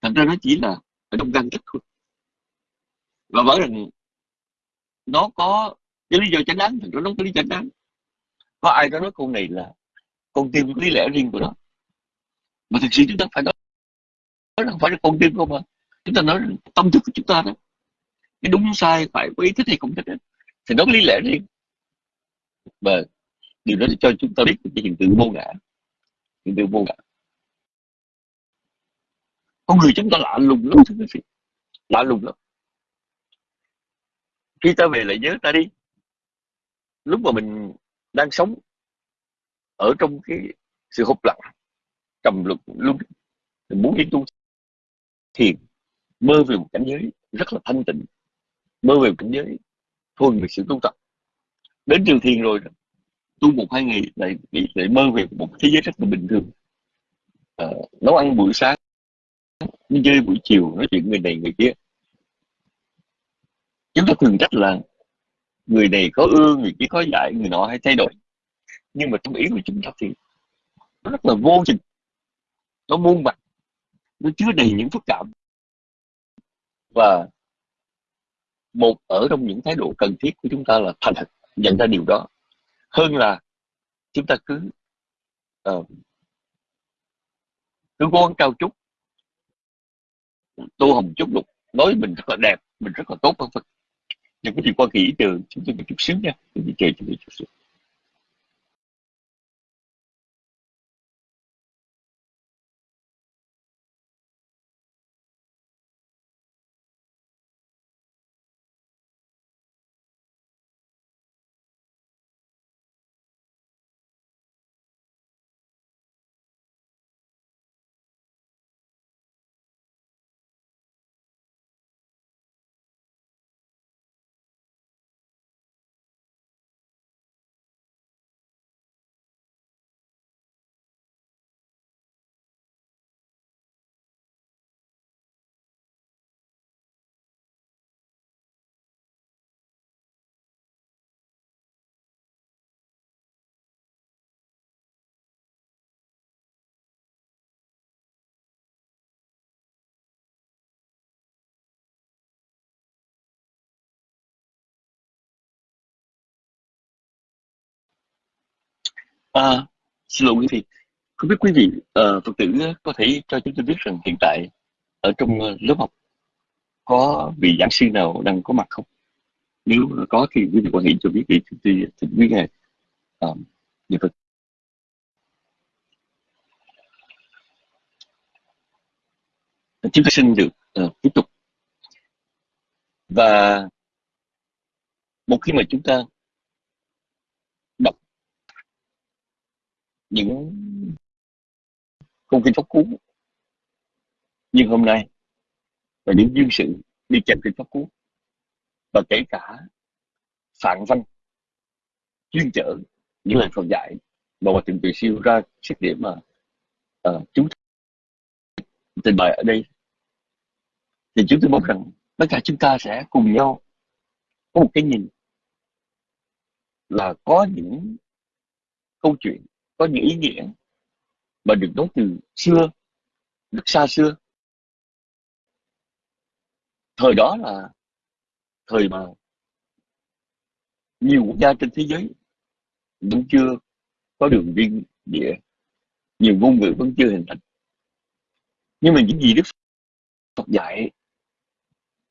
thành ra nó chỉ là ở trong gan chất thôi. Và bởi rằng nó có cái lý do chánh đáng thì nó có lý do chánh đáng. Có ai đó nói câu này là con tim lý lẽ riêng của nó? Mà thực sự chúng ta phải nói nó không phải là con tim không mà chúng ta nói tâm thức của chúng ta đó, cái đúng sai phải có ý thích hay không thích thì nó có lý lẽ riêng và điều đó cho chúng ta biết cái hiện tượng vô ngã. Hiện tượng vô ngã. Con người chúng ta lạ lùng lắm, thưa quý vị. Lạ lùng lắm. Khi ta về lại nhớ ta đi, lúc mà mình đang sống ở trong cái sự hụt lặng, trầm lực luôn mình muốn đi tu thiền mơ về một cảnh giới rất là thanh tịnh, mơ về một cảnh giới thuần về sự tu tập đến trường thiền rồi. Tu một hai ngày lại bị lại mơ về một thế giới rất là bình thường. À, nấu ăn buổi sáng đi chơi buổi chiều nói chuyện người này người kia. Chúng ta thường trách là người này có ưa người kia có dạy người nọ hay thay đổi. Nhưng mà trong ý của chúng ta thì nó rất là vô trình nó muôn mặt nó chứa đầy những phức cảm. Và một ở trong những thái độ cần thiết của chúng ta là thành thật nhận ra điều đó. Hơn là chúng ta cứ uh, cứ cố gắng cao chút tô hồng chút lục nói mình rất là đẹp mình rất là tốt vân vân. Nhưng cái gì qua kỳ ý tưởng chúng tôi một chút xíu nha. Tôi chờ chúng tôi chút xíu. À, xin lỗi quý vị, không biết quý vị uh, Phật tử có thể cho chúng tôi biết rằng hiện tại ở trong ờ, lớp học có vị giảng sư nào đang có mặt không? Nếu có thì quý vị quan thể cho biết thì chúng tôi thỉnh quý ngài uh, Phật. Chúng tôi xin được uh, tiếp tục và một khi mà chúng ta những công kinh pháp cú nhưng hôm nay và những duyên sự đi chèm kinh pháp cú và kể cả phản văn chuyên chở những lời Phật dạy mà Hòa Thượng từ Siêu ra xét điểm mà ờ, uh, chúng trình bày ở đây. Thì chúng tôi mong rằng tất cả chúng ta sẽ cùng nhau có một cái nhìn là có những câu chuyện có những ý nghĩa mà được nói từ xưa rất xa xưa. Thời đó là thời mà nhiều quốc gia trên thế giới vẫn chưa có đường biên địa, nhiều ngôn ngữ vẫn chưa hình thành. Nhưng mà những gì đức Phật dạy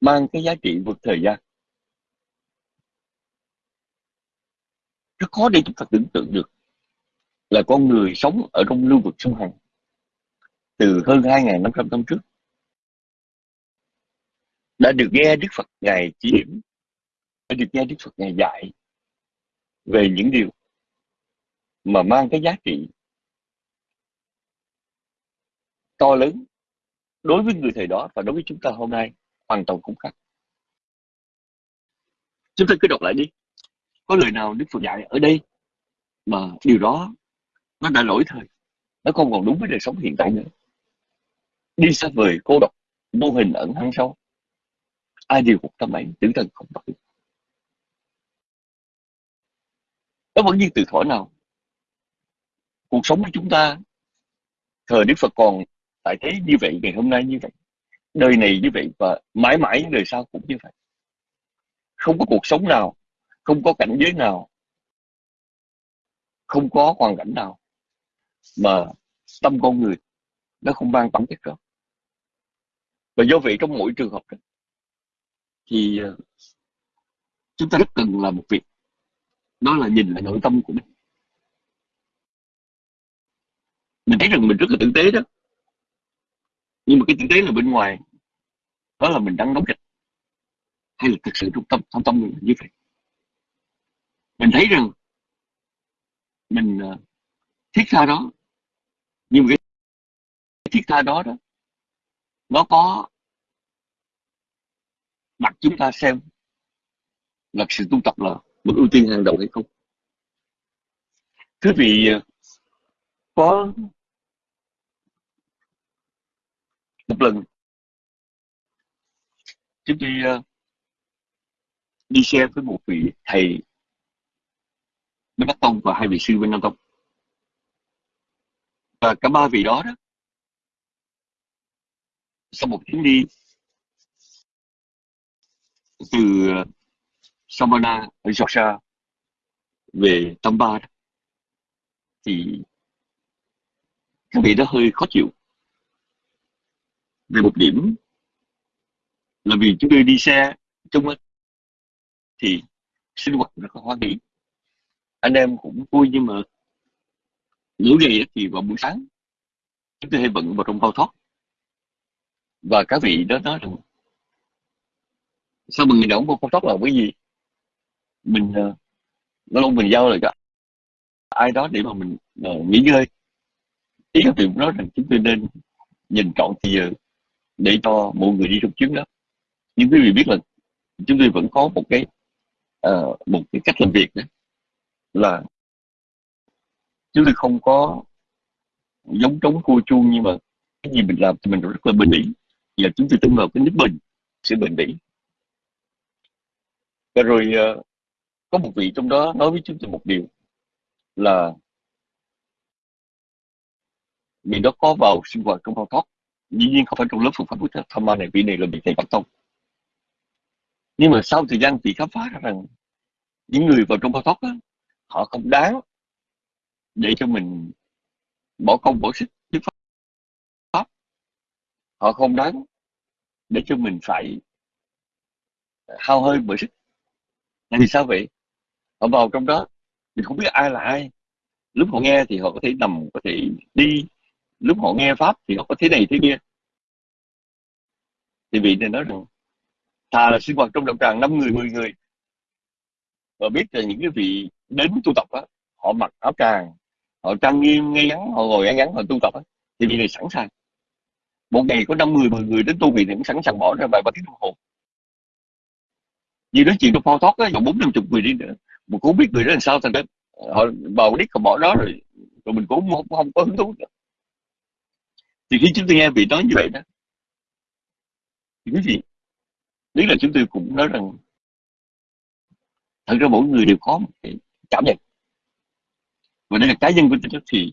mang cái giá trị vượt thời gian. Rất khó để chúng ta tưởng tượng được là con người sống ở trong lưu vực sông Hằng từ hơn 2.500 năm trước đã được nghe Đức Phật Ngài chỉ điểm, đã được nghe Đức Phật Ngài dạy về những điều mà mang cái giá trị to lớn đối với người thời đó và đối với chúng ta hôm nay hoàn toàn cũng khác. Chúng ta cứ đọc lại đi. Có lời nào Đức Phật dạy ở đây mà điều đó nó đã lỗi thời. Nó không còn đúng với đời sống hiện tại nữa. Đi xa vời cô độc, vô hình ẩn hăng sâu. Ai điều cuộc tâm ấy, tưởng thần không đổi. Nó vẫn như từ thuở nào. Cuộc sống của chúng ta thời Đức Phật còn tại thế như vậy ngày hôm nay như vậy đời này như vậy và mãi mãi đời sau cũng như vậy không có cuộc sống nào không có cảnh giới nào không có hoàn cảnh nào mà tâm con người nó không mang tấm chất đó và do vậy trong mỗi trường hợp đó, thì ờ, chúng ta rất cần làm một việc đó là nhìn lại nội tâm của mình. Mình thấy rằng mình rất là tử tế đó. Nhưng mà cái tử tế là bên ngoài đó là mình đang đóng kịch hay là thực sự trong tâm trong tâm mình như vậy? Mình thấy rằng mình ờ, thiết tha đó nhưng mà cái thiết tha đó đó, nó có đặt chúng ta xem là sự tu tập là một ưu tiên hàng đầu hay không. Thưa vị ờ, có một lần chúng tôi ờ, đi xe với một vị thầy bên Bắc Tông và hai vị sư bên Nam Tông và cả ba vị đó đó, sau một chuyến đi từ ờ, Samana ở Georgia về Tampa thì các vị đã hơi khó chịu. Về một điểm là vì chúng tôi đi xe chung thì sinh hoạt rất là hoan hỷ anh em cũng vui nhưng mà mỗi ngày thì vào buổi sáng chúng tôi hay bận vào trong bao thoát. Và các vị đó nói rằng sao mình người đóng bao thoát là cái gì mình ờ, nó luôn lâu mình giao lại cho ai đó để mà mình uh, nghỉ ngơi. Ý các vị nói rằng chúng tôi nên nhìn trọn thì giờ để cho mọi người đi trong chuyến đó. Nhưng quý vị biết là chúng tôi vẫn có một cái uh, một cái cách làm việc đó là chúng tôi không có giống trống cua chuông nhưng mà cái gì mình làm thì mình rất là bình bỉ và chúng tôi tin vào cái nước bình sự bình bỉ và rồi ờ, có một vị trong đó nói với chúng tôi một điều là vì đó có vào sinh hoạt trong bao thoát dĩ nhiên không phải trong lớp phương pháp Buddha tham ma này vị này là vị thầy bắt Tông. Nhưng mà sau thời gian thì khám phá ra rằng những người vào trong bao thoát đó, họ không đáng để cho mình bỏ công bỏ sức trước pháp. Họ không đáng để cho mình phải hao hơi bởi sức. Là vì sao vậy? Họ vào trong đó, mình không biết ai là ai. Lúc họ nghe thì họ có thể nằm, có thể đi. Lúc họ nghe pháp thì họ có thế này thế kia. Thì vị này nói rằng, thà là sinh hoạt trong đạo tràng năm người, mười người. Và biết là những cái vị đến tu tập á, họ mặc áo tràng họ trang nghiêm ngay ngắn họ ngồi ngay ngắn họ tu tập thì vị này sẵn sàng. Một ngày có năm người mười người đến tu vị thì cũng sẵn sàng bỏ ra vài ba tiếng đồng hồ. Như nói chuyện trong phao thoát á bốn năm chục người đi nữa mình cũng biết người đó làm sao thành ra ờ, họ bầu đít họ bỏ đó rồi rồi mình cũng không, không có hứng thú nữa. Thì khi chúng tôi nghe vị nói như vậy đó thì cái gì nếu là chúng tôi cũng nói rằng thật ra mỗi người đều có một cái cảm nhận và đây là cá nhân của tôi thì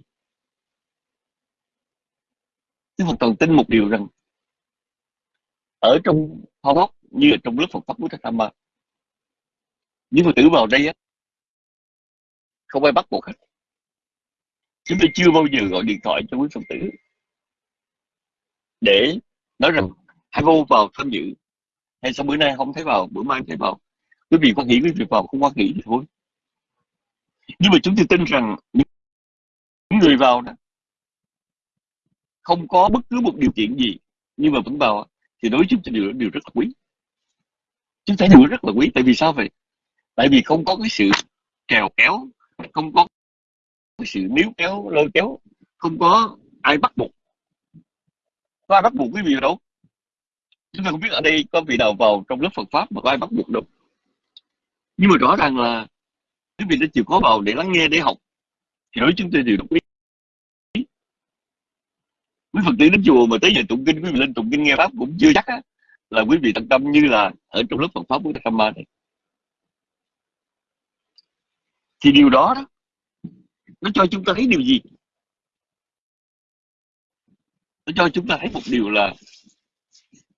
tôi hoàn toàn tin một điều rằng ở trong phong bóc như là trong lớp Phật pháp của Trạch Tham Ma những Phật tử vào đây á, không ai bắt buộc hết. Chúng tôi chưa bao giờ gọi điện thoại cho quý Phật tử để nói rằng hãy vô vào tham dự, hay sau bữa nay không thấy vào, bữa mai thấy vào. Quý vị quan nghĩ quý vị vào không quan nghĩ thì thôi nhưng mà chúng tôi tin rằng những người vào đó không có bất cứ một điều kiện gì nhưng mà vẫn vào thì đối với chúng tôi điều, điều rất là quý. Chúng ta điều rất là quý tại vì sao vậy? Tại vì không có cái sự trèo kéo không có cái sự níu kéo lôi kéo không có ai bắt buộc. Có ai bắt buộc quý vị đâu? Chúng ta không biết ở đây có vị nào vào trong lớp Phật pháp mà có ai bắt buộc đâu. Nhưng mà rõ ràng là quý vị đã chịu khó vào để lắng nghe để học. Hiểu chúng tôi đều đồng ý. Quý phật tử đến chùa mà tới giờ tụng kinh quý vị lên tụng kinh nghe pháp cũng chưa chắc á là quý vị tận tâm như là ở trong lớp Phật pháp của Tham Ma này thì điều đó đó nó cho chúng ta thấy điều gì? Nó cho chúng ta thấy một điều là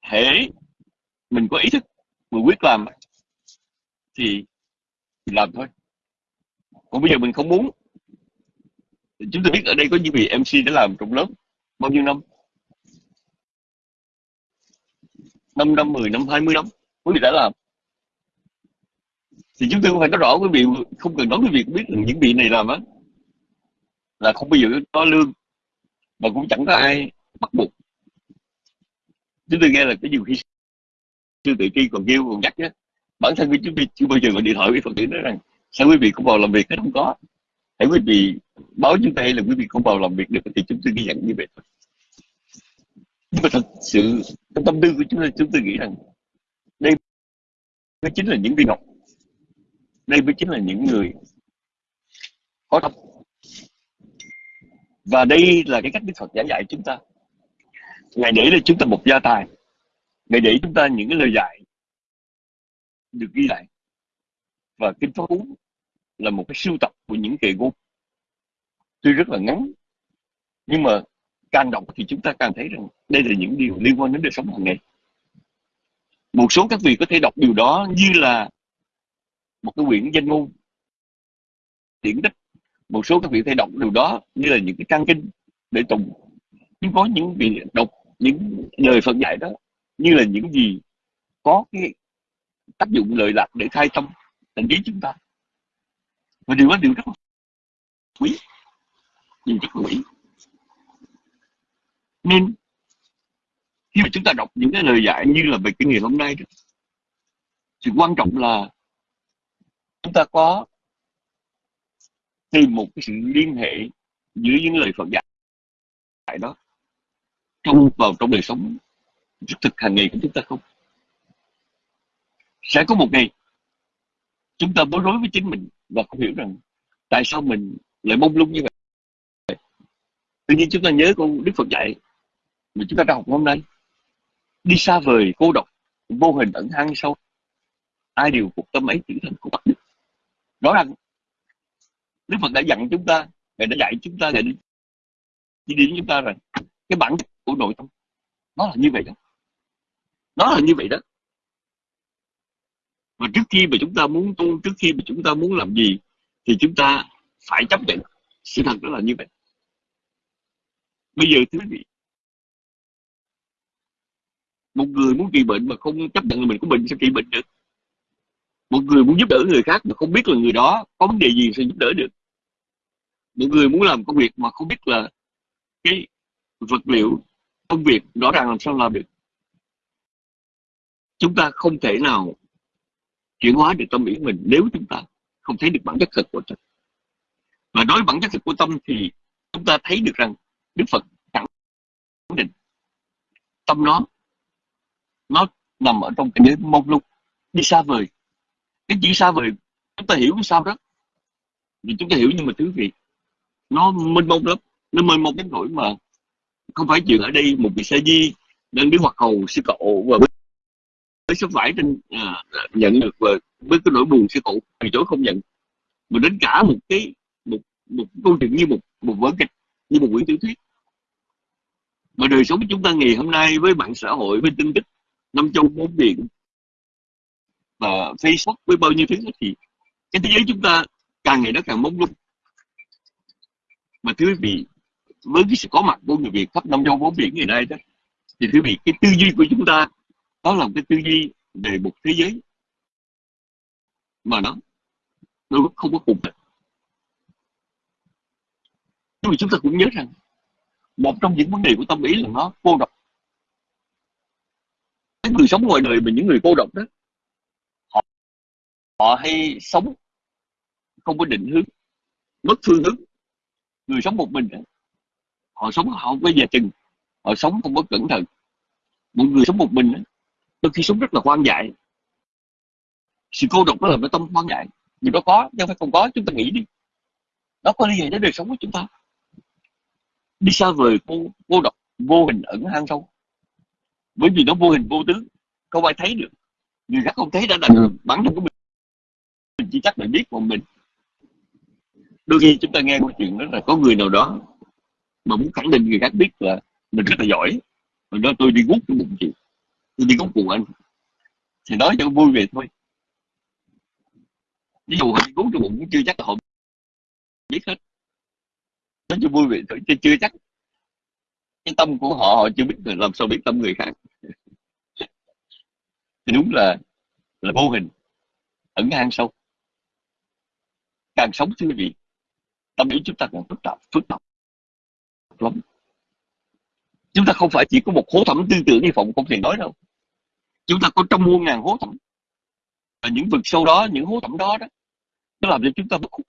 hễ mình có ý thức mình quyết làm thì, thì làm thôi còn bây giờ mình không muốn. Chúng tôi biết ở đây có những vị MC đã làm trong lớp bao nhiêu năm? 5 năm 10 năm 20 năm quý vị đã làm. Thì chúng tôi cũng phải nói rõ quý vị, không cần nói quý vị cũng biết rằng những vị này làm á, là không bao giờ có lương mà cũng chẳng có ai bắt buộc. Chúng tôi nghe là cái nhiều khi sư tự kia còn kêu còn nhắc á bản thân của chúng tôi chưa bao giờ gọi điện thoại với phật tử nói rằng sao quý vị không vào làm việc hết không có? Hãy quý vị báo chúng ta hay là quý vị không vào làm việc được thì chúng tôi ghi nhận như vậy thôi. Nhưng mà thật sự trong tâm tư của chúng tôi chúng tôi nghĩ rằng đây mới chính là những viên ngọc. Đây mới chính là những người có tâm. Và đây là cái cách Đức Phật giảng dạy chúng ta. Ngài để là chúng ta một gia tài. Ngài để chúng ta những cái lời dạy được ghi lại và kinh pháp cú là một cái sưu tập của những kệ ngôn tuy rất là ngắn, nhưng mà càng đọc thì chúng ta càng thấy rằng đây là những điều liên quan đến đời sống hàng ngày. Một số các vị có thể đọc điều đó như là một cái quyển danh ngôn, điển tích. Một số các vị có thể đọc điều đó như là những cái trang kinh để tùng nhưng có những vị đọc những lời Phật dạy đó như là những gì có cái tác dụng lợi lạc để khai tâm tình kiến chúng ta. Và điều đó điều rất là quý. Điều rất là quý. Nên, khi mà chúng ta đọc những cái lời dạy như là về kinh nghiệm hôm nay đó, thì quan trọng là chúng ta có tìm một cái sự liên hệ giữa những lời Phật dạy đó trong vào trong đời sống thực hàng ngày của chúng ta không? Sẽ có một ngày chúng ta bối rối với chính mình và không hiểu rằng tại sao mình lại mông lung như vậy. Tự nhiên chúng ta nhớ con đức phật dạy mà chúng ta đã học hôm nay. Đi xa vời, cô độc, vô hình ẩn hang sâu. Ai điều cuộc tâm ấy chỉ thân của bắt đức. Rõ ràng, đức phật đã dặn chúng ta, ngài đã dạy chúng ta, ngài đi chỉ điểm chúng ta rằng cái bản chất của nội tâm, nó là như vậy đó. Nó là như vậy đó mà trước khi mà chúng ta muốn tu, trước khi mà chúng ta muốn làm gì, thì chúng ta phải chấp nhận sự thật đó là như vậy. Bây giờ thưa quý vị, một người muốn trị bệnh mà không chấp nhận là mình có bệnh sẽ trị bệnh được? Một người muốn giúp đỡ người khác mà không biết là người đó có vấn đề gì sẽ giúp đỡ được? Một người muốn làm công việc mà không biết là cái vật liệu công việc rõ ràng làm sao làm được? Chúng ta không thể nào chuyển hóa được tâm ý mình nếu chúng ta không thấy được bản chất thực của tâm. Và nói bản chất thực của tâm thì chúng ta thấy được rằng đức phật khẳng định tâm nó nó nằm ở trong cái giới mông lung, đi xa vời. Cái chỉ xa vời, chúng ta hiểu sao đó. Thì chúng ta hiểu nhưng mà thứ gì nó mênh mông lắm, nó mênh mông đến nỗi mà không phải chuyện ở đây một vị sa di đang đứng hoặc hầu sư cậu và với số vải trên à, nhận được và với cái nỗi buồn sư phụ từ chối không nhận. Mà đến cả một cái một một câu chuyện như một một vở kịch như một quyển tiểu thuyết. Mà đời sống của chúng ta ngày hôm nay với mạng xã hội với tin tức năm châu bốn biển và Facebook với bao nhiêu thứ thì cái thế giới chúng ta càng ngày nó càng mông lung. Mà thưa quý vị với cái sự có mặt của người Việt khắp năm châu bốn biển ngày nay đó thì quý vị cái tư duy của chúng ta đó là cái tư duy về một thế giới mà nó nó không có cùng nhưng mà chúng ta cũng nhớ rằng một trong những vấn đề của tâm ý là nó cô độc. Cái người sống ngoài đời mà những người cô độc đó họ họ hay sống không có định hướng mất phương hướng. Người sống một mình đó, họ sống họ không có về chừng họ sống không có cẩn thận. Một người sống một mình đôi khi sống rất là hoang dại. Sự cô độc đó là nó tâm hoang dại. Nhưng nó có, nhưng phải không có, chúng ta nghĩ đi. Nó có liên hệ đến đời sống của chúng ta? Đi xa vời cô cô độc, vô hình ẩn hang sâu. Bởi vì nó vô hình vô tướng không ai thấy được. Người khác không thấy đã là bản thân của mình. Mình chỉ chắc là biết một mình. Đôi khi chúng ta nghe câu chuyện đó là có người nào đó mà muốn khẳng định người khác biết là mình rất là giỏi. Rồi đó tôi đi gút cái bụng chị tôi đi cúng cùng anh. Thì nói cho vui về thôi. Ví dụ họ đi cúng cho bụng cũng chưa chắc là họ biết hết. Nói cho vui về thôi chứ chưa chắc. Cái tâm của họ họ chưa biết làm sao biết tâm người khác. Thì đúng là là vô hình. Ẩn hang sâu. Càng sống thưa vị, tâm ý chúng ta càng phức tạp phức tạp lắm. Chúng ta không phải chỉ có một hố thẳm tư tưởng như phụng không thể nói đâu chúng ta có trong muôn ngàn hố thẳm. Và những vực sâu đó, những hố thẳm đó đó, nó làm cho chúng ta mất khúc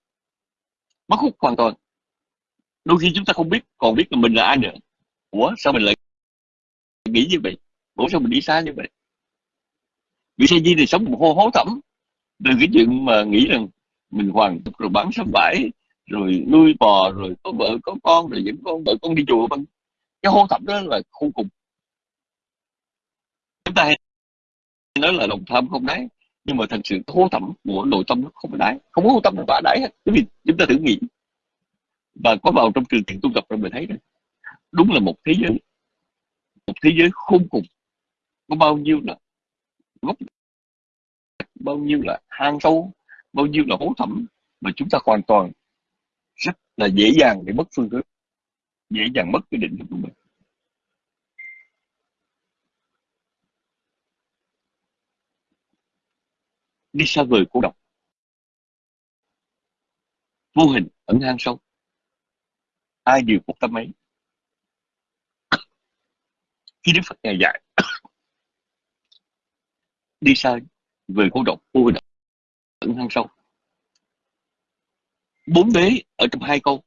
mất khúc hoàn toàn. Đôi khi chúng ta không biết, còn biết là mình là ai nữa. Ủa, sao mình lại nghĩ như vậy? Ủa, sao mình đi xa như vậy? Vì sao di thì sống một hô hố thẳm. Từ cái chuyện mà nghĩ rằng mình hoàn rồi bán sắm bãi rồi nuôi bò, rồi có vợ, có con, rồi dẫn con, vợ con đi chùa vân. Cái hô thẳm đó là khô cùng. Chúng ta hay nói là lòng tham không đáy, nhưng mà thật sự thô thẩm của nội tâm nó không có đáy, không có tâm nào tỏa đáy hết. Bởi vì chúng ta thử nghĩ. Và có vào trong trường thiện tu tập rồi mình thấy đấy đúng là một thế giới, một thế giới khôn cùng. Có bao nhiêu là gốc, bao nhiêu là hang sâu, bao nhiêu là hố thẳm mà chúng ta hoàn toàn rất là dễ dàng để mất phương hướng, dễ dàng mất cái định hướng của mình. Đi xa vời cô độc. Vô hình, ẩn hang sâu. Ai điều cuộc tâm ấy? Khi đức phật ngày dạy, đi xa về cô độc, vô hình, ẩn hang sâu. Bốn đế ở trong hai câu,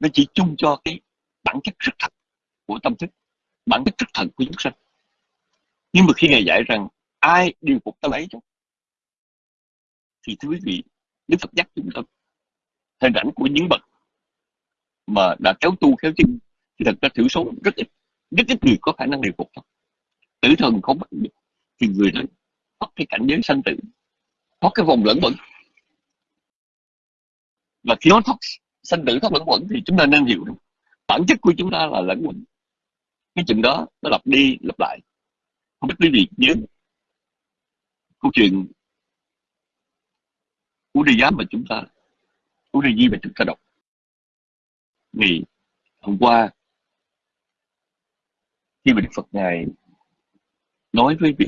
nó chỉ chung cho cái bản chất rất thật của tâm thức, bản chất rất thật của chúng sanh. Nhưng mà khi ngài dạy rằng ai điều phục tâm ấy chứ? Thì thưa quý vị, đức phật nhắc chúng ta hình ảnh của những bậc mà đã kéo tu kéo chân thì thật ra thiểu số rất ít rất ít người có khả năng điều phục tử thần không bắt được, thì người đó thoát cái cảnh giới sanh tử, thoát cái vòng lẫn quẩn. Và khi nó thoát sanh tử, thoát lẫn quẩn thì chúng ta nên hiểu được bản chất của chúng ta là lẫn quẩn. Cái chuyện đó nó lặp đi lặp lại. Không biết quý vị nhớ câu chuyện của giám mà chúng ta của di mà chúng ta đọc. Vì hôm qua, khi mà Đức Phật ngài nói với vị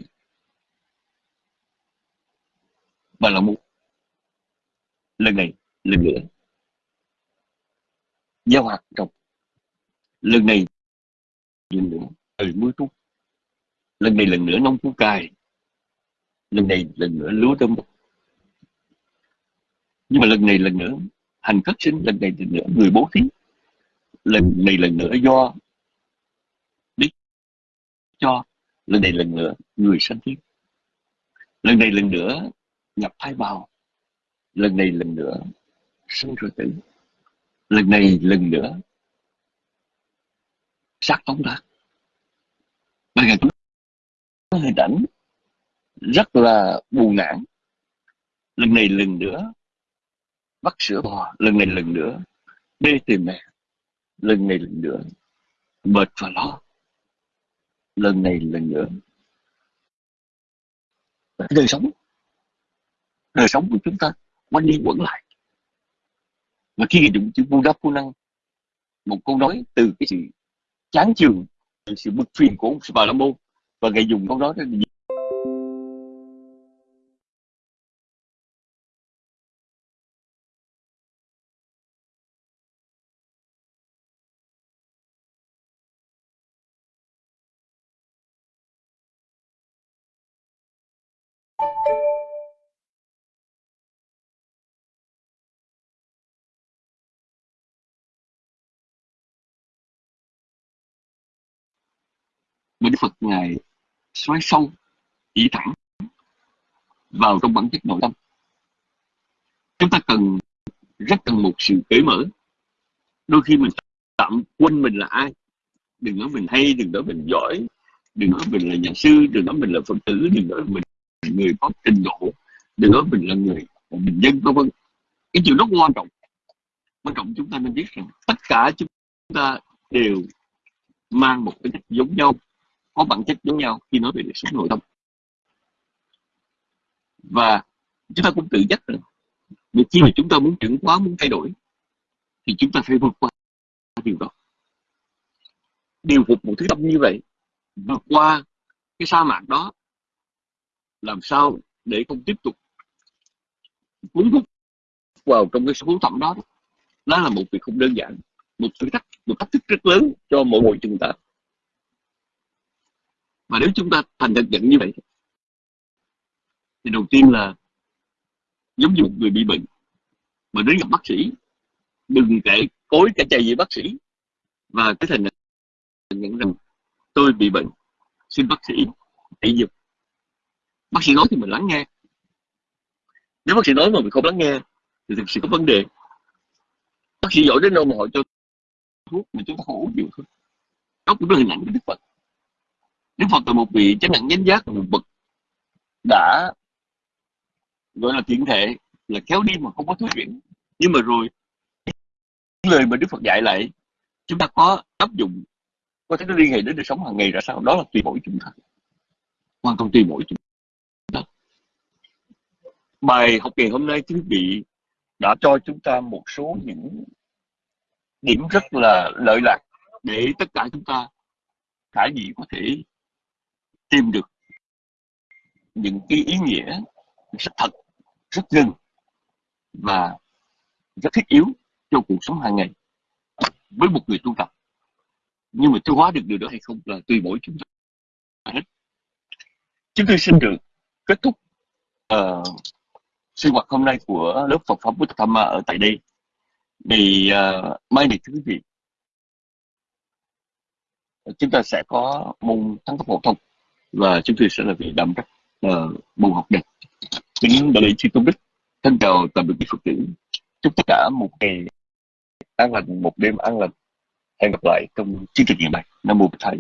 bà là một lần này, lần nữa, giao hoạt trồng lần này, lần nữa trời mưa trúc lần này, lần nữa nông phú cài, lần này, lần nữa lúa tôm nhưng mà lần này lần nữa, hành khất sinh, lần này lần nữa, người bố thí, lần này lần nữa do biết cho, lần này lần nữa người sanh thiên lần này lần nữa nhập thai bào, lần này lần nữa sinh rồi tử, lần này lần nữa sát phóng ra và ngày có hình ảnh rất là buồn nản. Lần này lần nữa bắt sữa bò, lần này lần nữa. Đi tìm mẹ, lần này lần nữa. Mệt và lo lần này lần nữa. Đời sống đời sống của chúng ta quanh đi quẩn lại. Và khi dùng chữ Buddha phu năng, một câu nói từ cái sự chán chường, sự bực phiền của ông Bà La Môn và ngài dùng câu nói đó mà đức phật ngài xoáy sâu, ý thẳng vào trong bản chất nội tâm. Chúng ta cần, rất cần một sự cởi mở. Đôi khi mình tạm quên mình là ai. Đừng nói mình hay, đừng nói mình giỏi, đừng nói mình là nhà sư, đừng nói mình là phật tử, đừng nói mình là người có trình độ, đừng nói mình là người bình dân, vân vân. Cái chuyện rất quan trọng. Quan trọng chúng ta nên biết rằng tất cả chúng ta đều mang một cái chất giống nhau có bản chất giống nhau khi nói về đời sống nội tâm. Và chúng ta cũng tự trách rằng, vì khi mà chúng ta muốn chuyển hóa muốn thay đổi, thì chúng ta phải vượt qua điều đó. Điều phục một thứ tâm như vậy, vượt qua cái sa mạc đó, làm sao để không tiếp tục cuốn hút vào trong cái số thẩm đó? Đó là một việc không đơn giản, một thử thách, một thách thức rất lớn cho mỗi người chúng ta và nếu chúng ta thành thật nhận như vậy, thì đầu tiên là giống như một người bị bệnh, mà đến gặp bác sĩ, đừng kể cối cả chạy gì bác sĩ. Và cái thành nhận rằng tôi bị bệnh, xin bác sĩ hãy giúp. Bác sĩ nói thì mình lắng nghe. Nếu bác sĩ nói mà mình không lắng nghe, thì thực sự có vấn đề. Bác sĩ giỏi đến đâu mà họ cho thuốc mà chúng ta không uống nhiều thôi. Đó cũng là hình ảnh của đức phật đức phật là một vị chánh đẳng chánh giác một bậc đã, gọi là thiện thể, là kéo đi mà không có thuyết chuyển. Nhưng mà rồi những lời mà đức phật dạy lại, chúng ta có áp dụng, có thể nó liên hệ đến đời sống hàng ngày ra sao? Đó là tùy mỗi chúng ta. Hoàn toàn tùy mỗi chúng ta. Bài học ngày hôm nay, quý vị, đã cho chúng ta một số những điểm rất là lợi lạc để tất cả chúng ta khả dĩ có thể tìm được những cái ý nghĩa rất thật rất gần và rất thiết yếu cho cuộc sống hàng ngày với một người tu tập. Nhưng mà tiêu hóa được điều đó hay không là tùy mỗi chúng ta hết. Chúng tôi xin được kết thúc uh, sinh hoạt hôm nay của lớp Phật pháp Buddha Dhamma ở tại đây. Thì uh, mai này thưa quý vị chúng ta sẽ có môn thắng cấp phổ thông và chúng tôi sẽ là vị đảm trách ờ, uh, môn học đẹp kính đại lý chư tôn đức thân chào tạm biệt quý phật tử. Chúc tất cả một ngày an lành một đêm an lành. Hẹn gặp lại trong chương trình ngày mai. Nam mô bổn thầy